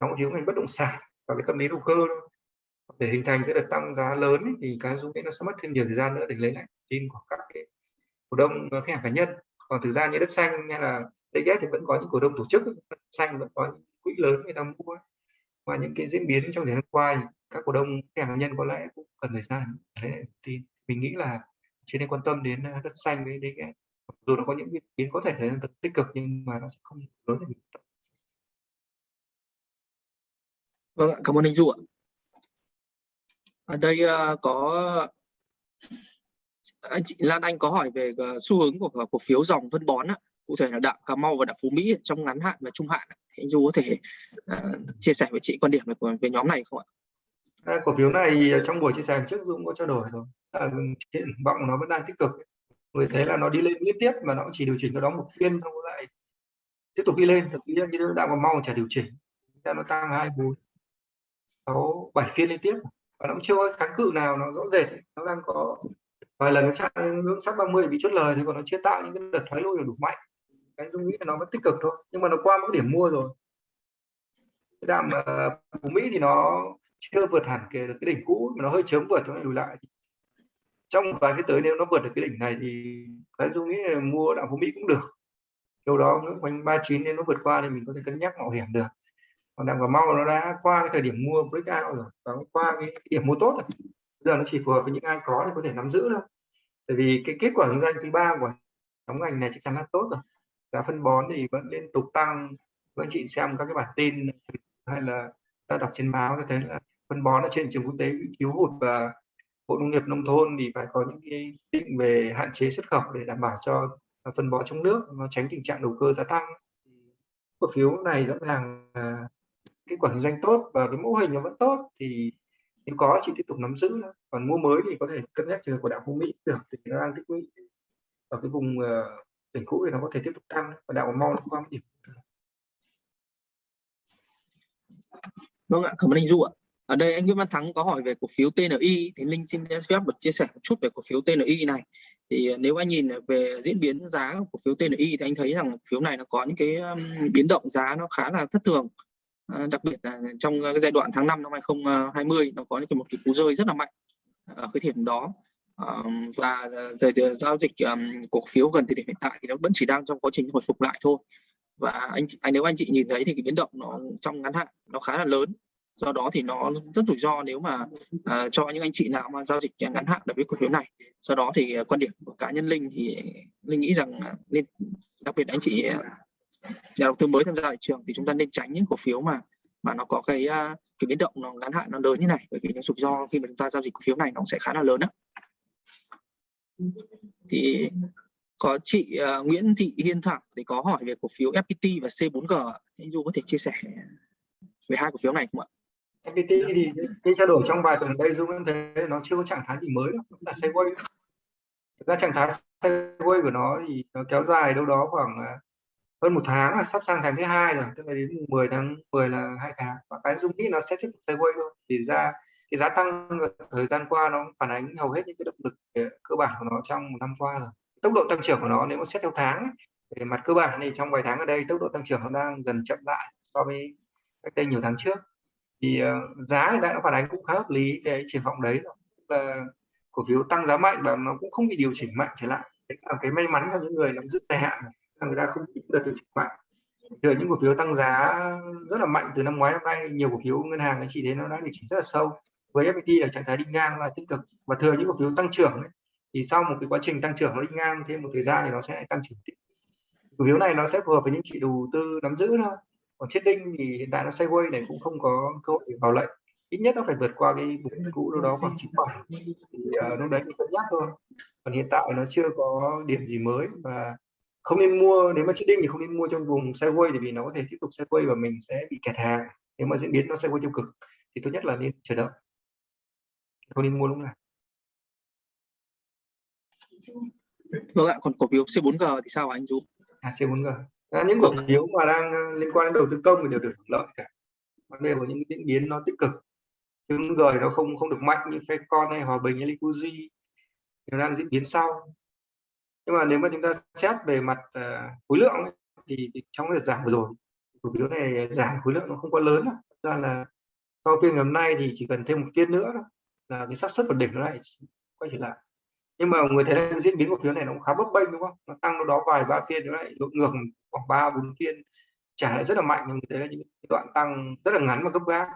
nhóm cổ phiếu ngành bất động sản và cái tâm lý đầu cơ thôi. Để hình thành cái đợt tăng giá lớn ấy, thì cái dung nó sẽ mất thêm nhiều thời gian nữa để lấy lại tin của các cái cổ đông khách hàng cá nhân. Còn thực ra như đất xanh hay là DGS thì vẫn có những cổ đông tổ chức xanh vẫn có những quỹ lớn người ta mua và những cái diễn biến trong thời gian qua các cổ đông cá hàng nhân có lẽ cũng cần thời gian để thì mình nghĩ là chỉ nên quan tâm đến à, đất xanh với đấy. À, dù nó có những biến có thể thấy là tích cực nhưng mà nó sẽ không lớn để mình Vâng ạ, cảm ơn anh Du ạ. Ở đây uh, có anh chị Lan Anh có hỏi về uh, xu hướng của cổ phiếu dòng phân bón ạ cụ thể là đạm Cà Mau và đạm Phú Mỹ trong ngắn hạn và trung hạn. Thì anh Du có thể uh, chia sẻ với chị quan điểm về, về nhóm này không ạ? À, cổ phiếu này trong buổi chia sẻ trước Dũng có trao đổi rồi. À, triển vọng nó vẫn đang tích cực. Người thấy là nó đi lên liên tiếp mà nó chỉ điều chỉnh nó đó một phiên xong lại tiếp tục đi lên. Thậm chí như đạm Cà Mau chả điều chỉnh. Nó tăng hai bốn sáu bảy phiên liên tiếp và nó cũng chưa có kháng cự nào nó rõ rệt nó đang có vài lần nó chạm ngưỡng sắp 30 bị chốt lời thì còn nó chưa tạo những cái đợt thoái lui đủ mạnh cái dung nghĩ là nó vẫn tích cực thôi nhưng mà nó qua một điểm mua rồi. Cái đạm ờ, uh, của Mỹ thì nó chưa vượt hẳn cái, cái đỉnh cũ mà nó hơi chớm vượt cho nên lùi lại. Trong vài cái tới nếu nó vượt được cái đỉnh này thì cái dung nghĩ là mua đạm phú Mỹ cũng được. Đâu đó ngưỡng quanh 39 nên nó vượt qua thì mình có thể cân nhắc mạo hiểm được. Còn đạm cà mau nó đã qua cái thời điểm mua breakout rồi và qua cái điểm mua tốt rồi. Giờ nó chỉ phù hợp với những ai có thì có thể nắm giữ thôi. Tại vì cái kết quả kinh doanh thứ ba của nhóm ngành này chắc chắn là tốt rồi giá phân bón thì vẫn liên tục tăng. Các anh chị xem các cái bản tin hay là ta đọc trên báo có thấy là phân bón ở trên trường quốc tế bị thiếu hụt và bộ nông nghiệp nông thôn thì phải có những cái định về hạn chế xuất khẩu để đảm bảo cho phân bón trong nước, nó tránh tình trạng đầu cơ giá tăng. Cổ phiếu này rõ ràng là cái quản doanh tốt và cái mô hình nó vẫn tốt thì nếu có chị tiếp tục nắm giữ. Còn mua mới thì có thể cân nhắc trường của đạo phú mỹ được, thì nó đang tích lũy. Ở cái vùng ờ, đỉnh cũ thì nó có thể tiếp tục tăng và đạo mau nó qua điểm vâng ạ, cảm ơn anh du ạ. Ở đây anh Nguyễn Văn Thắng có hỏi về cổ phiếu TNI thì Linh xin phép được chia sẻ một chút về cổ phiếu TNI này. Thì ờ, nếu anh nhìn về diễn biến giá của cổ phiếu TNI thì anh thấy rằng cổ phiếu này nó có những cái biến động giá nó khá là thất thường. Ờ, đặc biệt là trong ờ, cái giai đoạn tháng 5 năm 2020 nó có những cái một cái cú rơi rất là mạnh ở cái điểm đó và giờ giao dịch cổ phiếu gần thời điểm hiện tại thì nó vẫn chỉ đang trong quá trình hồi phục lại thôi. Và anh, anh nếu anh chị nhìn thấy thì cái biến động nó trong ngắn hạn nó khá là lớn. Do đó thì nó rất rủi ro nếu mà uh, cho những anh chị nào mà giao dịch ngắn hạn đối với cổ phiếu này. Do đó thì ờ, quan điểm của cá nhân linh thì linh nghĩ rằng nên đặc biệt anh chị ờ, nhà đầu tư mới tham gia thị trường thì chúng ta nên tránh những cổ phiếu mà mà nó có cái uh, cái biến động nó ngắn hạn nó lớn như này. Bởi vì nó rủi ro khi mà chúng ta giao dịch cổ phiếu này nó sẽ khá là lớn đó thì có chị uh, Nguyễn Thị Hiên Thảo thì có hỏi về cổ phiếu FPT và C4G anh Du có thể chia sẻ về hai cổ phiếu này không ạ? FPT thì cái trao đổi trong vài tuần đây Du vẫn thấy nó chưa có trạng thái gì mới đâu, là sideways. Thực ra trạng thái sideways của nó thì nó kéo dài đâu đó khoảng à, hơn một tháng là sắp sang tháng thứ hai rồi tức là đến 10 tháng 10 là hai tháng và cái dung nghĩ nó sẽ tiếp tục sideways thôi thì ra cái giá tăng thời gian qua nó phản ánh hầu hết những cái động lực ờ, cơ bản của nó trong một năm qua rồi. Tốc độ tăng trưởng của nó nếu mà xét theo tháng về mặt cơ bản thì trong vài tháng ở đây tốc độ tăng trưởng nó đang dần chậm lại so với cách đây nhiều tháng trước. Thì uh, giá hiện tại nó phản ánh cũng khá hợp lý cái triển vọng đấy là cổ phiếu tăng giá mạnh và nó cũng không bị điều chỉnh mạnh trở lại. Đấy là cái may mắn cho những người nắm giữ dài hạn là người ta không đợt điều chỉnh mạnh. Từ những cổ phiếu tăng giá rất là mạnh từ năm ngoái năm nay nhiều cổ phiếu ngân hàng anh chị thấy nó đã điều chỉnh rất là sâu với FPT là trạng thái đi ngang là tích cực. Và thừa những cổ phiếu tăng trưởng ấy, thì sau một cái quá trình tăng trưởng nó đi ngang thêm một thời gian thì nó sẽ tăng trưởng cổ phiếu này nó sẽ phù hợp với những chị đầu tư nắm giữ thôi. Còn chết đinh thì hiện tại nó sideways này cũng không có cơ hội vào lệnh. Ít nhất nó phải vượt qua cái vùng cũ đâu đó khoảng chín bảy. Thì uh, lúc đấy mình cân nhắc thôi. Còn hiện tại nó chưa có điểm gì mới và không nên mua. Nếu mà chết đinh thì không nên mua trong vùng sideways vì nó có thể tiếp tục sideways và mình sẽ bị kẹt hàng. Nếu mà diễn biến nó sideways tiêu cực thì tốt nhất là nên chờ đợi không nên mua lúc nào? Vâng ạ còn cổ phiếu C4G thì sao anh Du? À C4G à, những cổ phiếu mà đang ờ, liên quan đến đầu tư công thì đều được lợi cả. Vấn đề của những diễn biến nó tích cực. Chứng g nó không không được mạnh như Fecon hay Hòa Bình hay Liquidity nó đang diễn biến sau. Nhưng mà nếu mà chúng ta xét về mặt uh, khối lượng ấy, thì, thì trong đợt giảm vừa rồi cổ phiếu này giảm khối lượng nó không quá lớn đâu. ra là sau phiên ngày hôm nay thì chỉ cần thêm một phiên nữa là cái xác suất vượt đỉnh nó lại quay trở lại. Nhưng mà người thấy là diễn biến của phiếu này nó cũng khá bấp bênh đúng không? Nó tăng đâu đó vài ba phiên nó lại ngược khoảng ba bốn phiên. Trả lại rất là mạnh nhưng thấy là những đoạn tăng rất là ngắn và gấp gáp.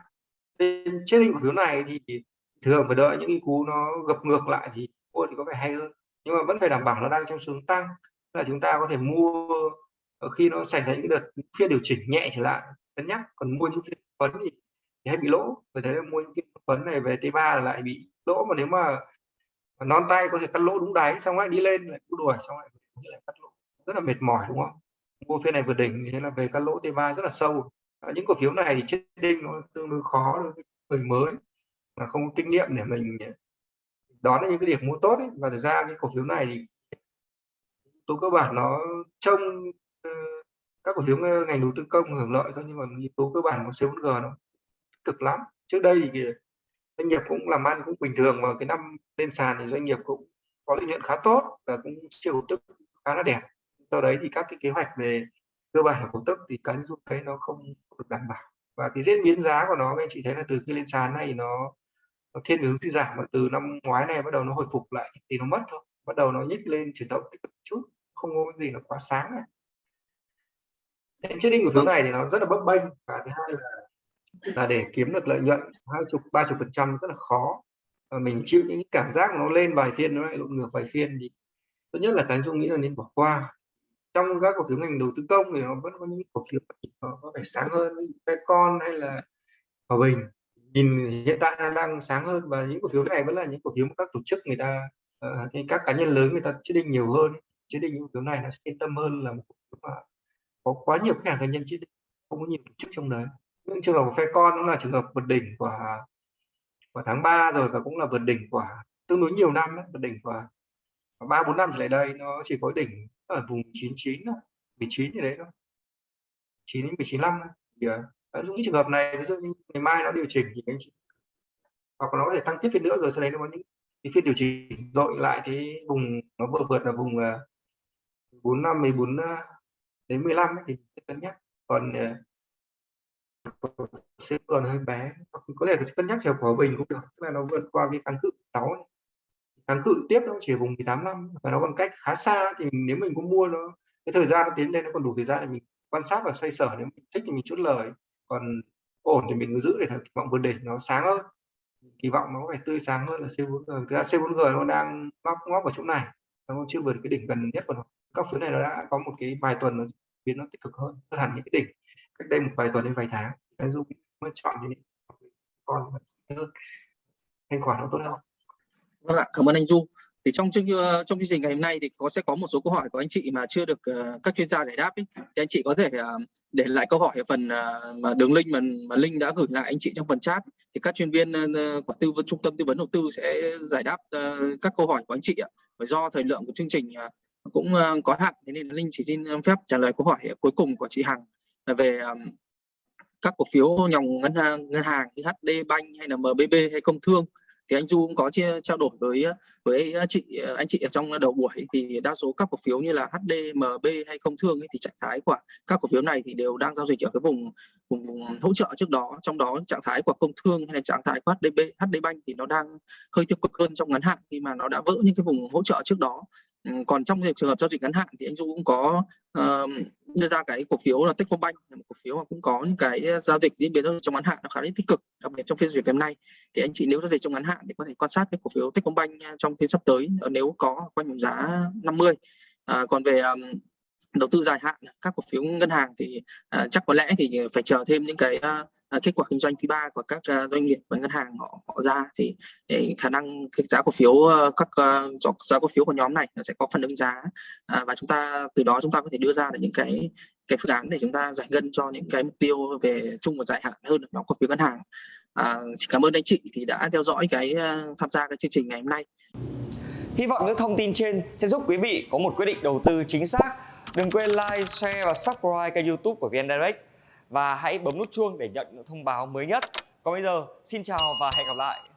Trên trên cổ phiếu này thì thường phải đợi những cái cú nó gập ngược lại thì mua thì có vẻ hay hơn. Nhưng mà vẫn phải đảm bảo nó đang trong xu hướng tăng. Là chúng ta có thể mua ờ, khi nó xảy ra những đợt phiên điều chỉnh nhẹ trở lại cân nhắc. Còn mua những phiên phấn thì, thì hay bị lỗ. Vì thế mua những phiên phấn này về T3 lại bị lỗ mà nếu mà non tay có thể cắt lỗ đúng đáy xong lại đi lên lại cứ đuổi xong lại lại cắt lỗ. Rất là mệt mỏi đúng không? Mua phiên này vượt đỉnh thế là về cắt lỗ T3 rất là sâu. À, những cổ phiếu này thì chết đinh nó tương đối khó đối với người mới mà không có kinh nghiệm để mình đón những cái điểm mua tốt ấy. và thực ra cái cổ phiếu này thì tố cơ bản nó trông ờ, các cổ phiếu ngành đầu tư công hưởng lợi thôi nhưng mà yếu tố cơ bản của C4G nó cực lắm. Trước đây thì doanh nghiệp cũng làm ăn cũng bình thường và cái năm lên sàn thì doanh nghiệp cũng có lợi nhuận khá tốt và cũng chiều tức khá là đẹp. Sau đấy thì các cái kế hoạch về cơ bản là cổ tức thì cá nhân thấy nó không được đảm bảo. Và cái diễn biến giá của nó anh chị thấy là từ khi lên sàn này nó, nó thiên hướng suy giảm và từ năm ngoái này bắt đầu nó hồi phục lại thì nó mất thôi. Bắt đầu nó nhích lên chuyển động tích cực chút không có gì là quá sáng này trading của phiếu này thì nó rất là bấp bênh và thứ hai là là để kiếm được lợi nhuận hai chục ba chục phần trăm rất là khó. Và mình chịu những cảm giác nó lên vài phiên nó lại lộn ngược vài phiên thì tốt nhất là cái dung nghĩ là nên bỏ qua. Trong các cổ phiếu ngành đầu tư công thì nó vẫn có những cổ phiếu nó có vẻ sáng hơn cái con hay là hòa bình. Nhìn hiện tại nó đang sáng hơn và những cổ phiếu này vẫn là những cổ phiếu mà các tổ chức người ta uh, các cá nhân lớn người ta chế định nhiều hơn. Chế định những cổ phiếu này nó sẽ yên tâm hơn là một cổ phiếu mà có quá nhiều khách hàng cá nhân chế định không có nhiều tổ chức trong đấy những trường hợp của phe con cũng là trường hợp vượt đỉnh của của tháng 3 rồi và cũng là vượt đỉnh của tương đối nhiều năm vượt đỉnh của ba bốn năm trở lại đây. Nó chỉ có đỉnh ở vùng 99 thôi 19 như đấy thôi. 9 đến 19 năm thì ờ, những trường hợp này ví dụ như ngày mai nó điều chỉnh thì anh chị hoặc nó có thể tăng tiếp phiên nữa rồi sau đấy nó có những cái phiên điều chỉnh dội lại cái vùng nó vừa vượt là vùng ờ, 45 14 ờ, đến 15 ấy, thì cân nhắc. Còn uh, sẽ còn hơi bé. Có thể cân nhắc chiều của bình cũng được. Tức là nó vượt qua cái kháng cự 6 kháng cự tiếp nó chỉ vùng 18 năm và nó còn cách khá xa thì nếu mình có mua nó cái thời gian nó tiến lên nó còn đủ thời gian để mình quan sát và xoay sở. Nếu mình thích thì mình chốt lời. Còn ổn thì mình cứ giữ để kỳ vọng vượt đỉnh nó sáng hơn. Kỳ vọng nó phải tươi sáng hơn là C4G thực ra C4G nó đang móc ngóc ở chỗ này. Nó chưa vượt cái đỉnh gần nhất của nó. Các phiếu này nó đã có một cái vài tuần nó biến nó tích cực hơn. Hơn hẳn những cái đỉnh cách đây một vài tuần đến vài tháng anh dung mới chọn những con hơn. Thanh khoản nó tốt hơn. Vâng ạ cảm ơn anh du. Thì trong chương ờ, trong chương trình ngày hôm nay thì có sẽ có một số câu hỏi của anh chị mà chưa được uh, các chuyên gia giải đáp ấy. thì anh chị có thể uh, để lại câu hỏi ở phần uh, mà đường link mà, mà linh đã gửi lại anh chị trong phần chat. Thì các chuyên viên uh, của tư vấn trung tâm tư vấn đầu tư sẽ giải đáp uh, các câu hỏi của anh chị ạ. Và do thời lượng của chương trình uh, cũng uh, có hạn thế nên linh chỉ xin phép trả lời câu hỏi cuối cùng của chị hằng về um, các cổ phiếu dòng ngân hàng ngân hàng như HD Bank hay là MBB hay Công Thương thì anh Du cũng có chia trao đổi với với chị ờ, anh chị ở trong đầu buổi thì đa số các cổ phiếu như là HD, MB hay Công Thương ấy, thì trạng thái của các cổ phiếu này thì đều đang giao dịch ở cái vùng vùng vùng hỗ trợ trước đó. Trong đó trạng thái của Công Thương hay là trạng thái của HDB, HD Bank thì nó đang hơi tiêu cực hơn trong ngắn hạn khi mà nó đã vỡ những cái vùng hỗ trợ trước đó còn trong trường hợp giao dịch ngắn hạn thì anh Du cũng có uh, đưa ra cái cổ phiếu là Techcombank là một cổ phiếu mà cũng có những cái giao dịch diễn biến trong ngắn hạn nó khá là tích cực đặc biệt trong phiên giao dịch ngày hôm nay. Thì anh chị nếu giao dịch trong ngắn hạn thì có thể quan sát cái cổ phiếu Techcombank ờ, trong phiên sắp tới ờ, nếu có quanh vùng giá 50 à, còn về um, đầu tư dài hạn các cổ phiếu ngân hàng thì uh, chắc có lẽ thì phải chờ thêm những cái uh, À, kết quả kinh doanh quý ba của các uh, doanh nghiệp và ngân hàng họ họ ra thì ờ, khả năng cái giá cổ phiếu uh, các uh, giá cổ phiếu của nhóm này nó sẽ có phần ứng giá. Uh, và chúng ta từ đó chúng ta có thể đưa ra được những cái cái phương án để chúng ta giải ngân cho những cái mục tiêu về chung và dài hạn hơn ở nhóm cổ phiếu ngân hàng. À, xin cảm ơn anh chị thì đã theo dõi cái uh, tham gia cái chương trình ngày hôm nay. Hy vọng những thông tin trên sẽ giúp quý vị có một quyết định đầu tư chính xác. Đừng quên like, share và subscribe kênh youtube của VN Direct. Và hãy bấm nút chuông để nhận những thông báo mới nhất. Còn bây giờ, xin chào và hẹn gặp lại.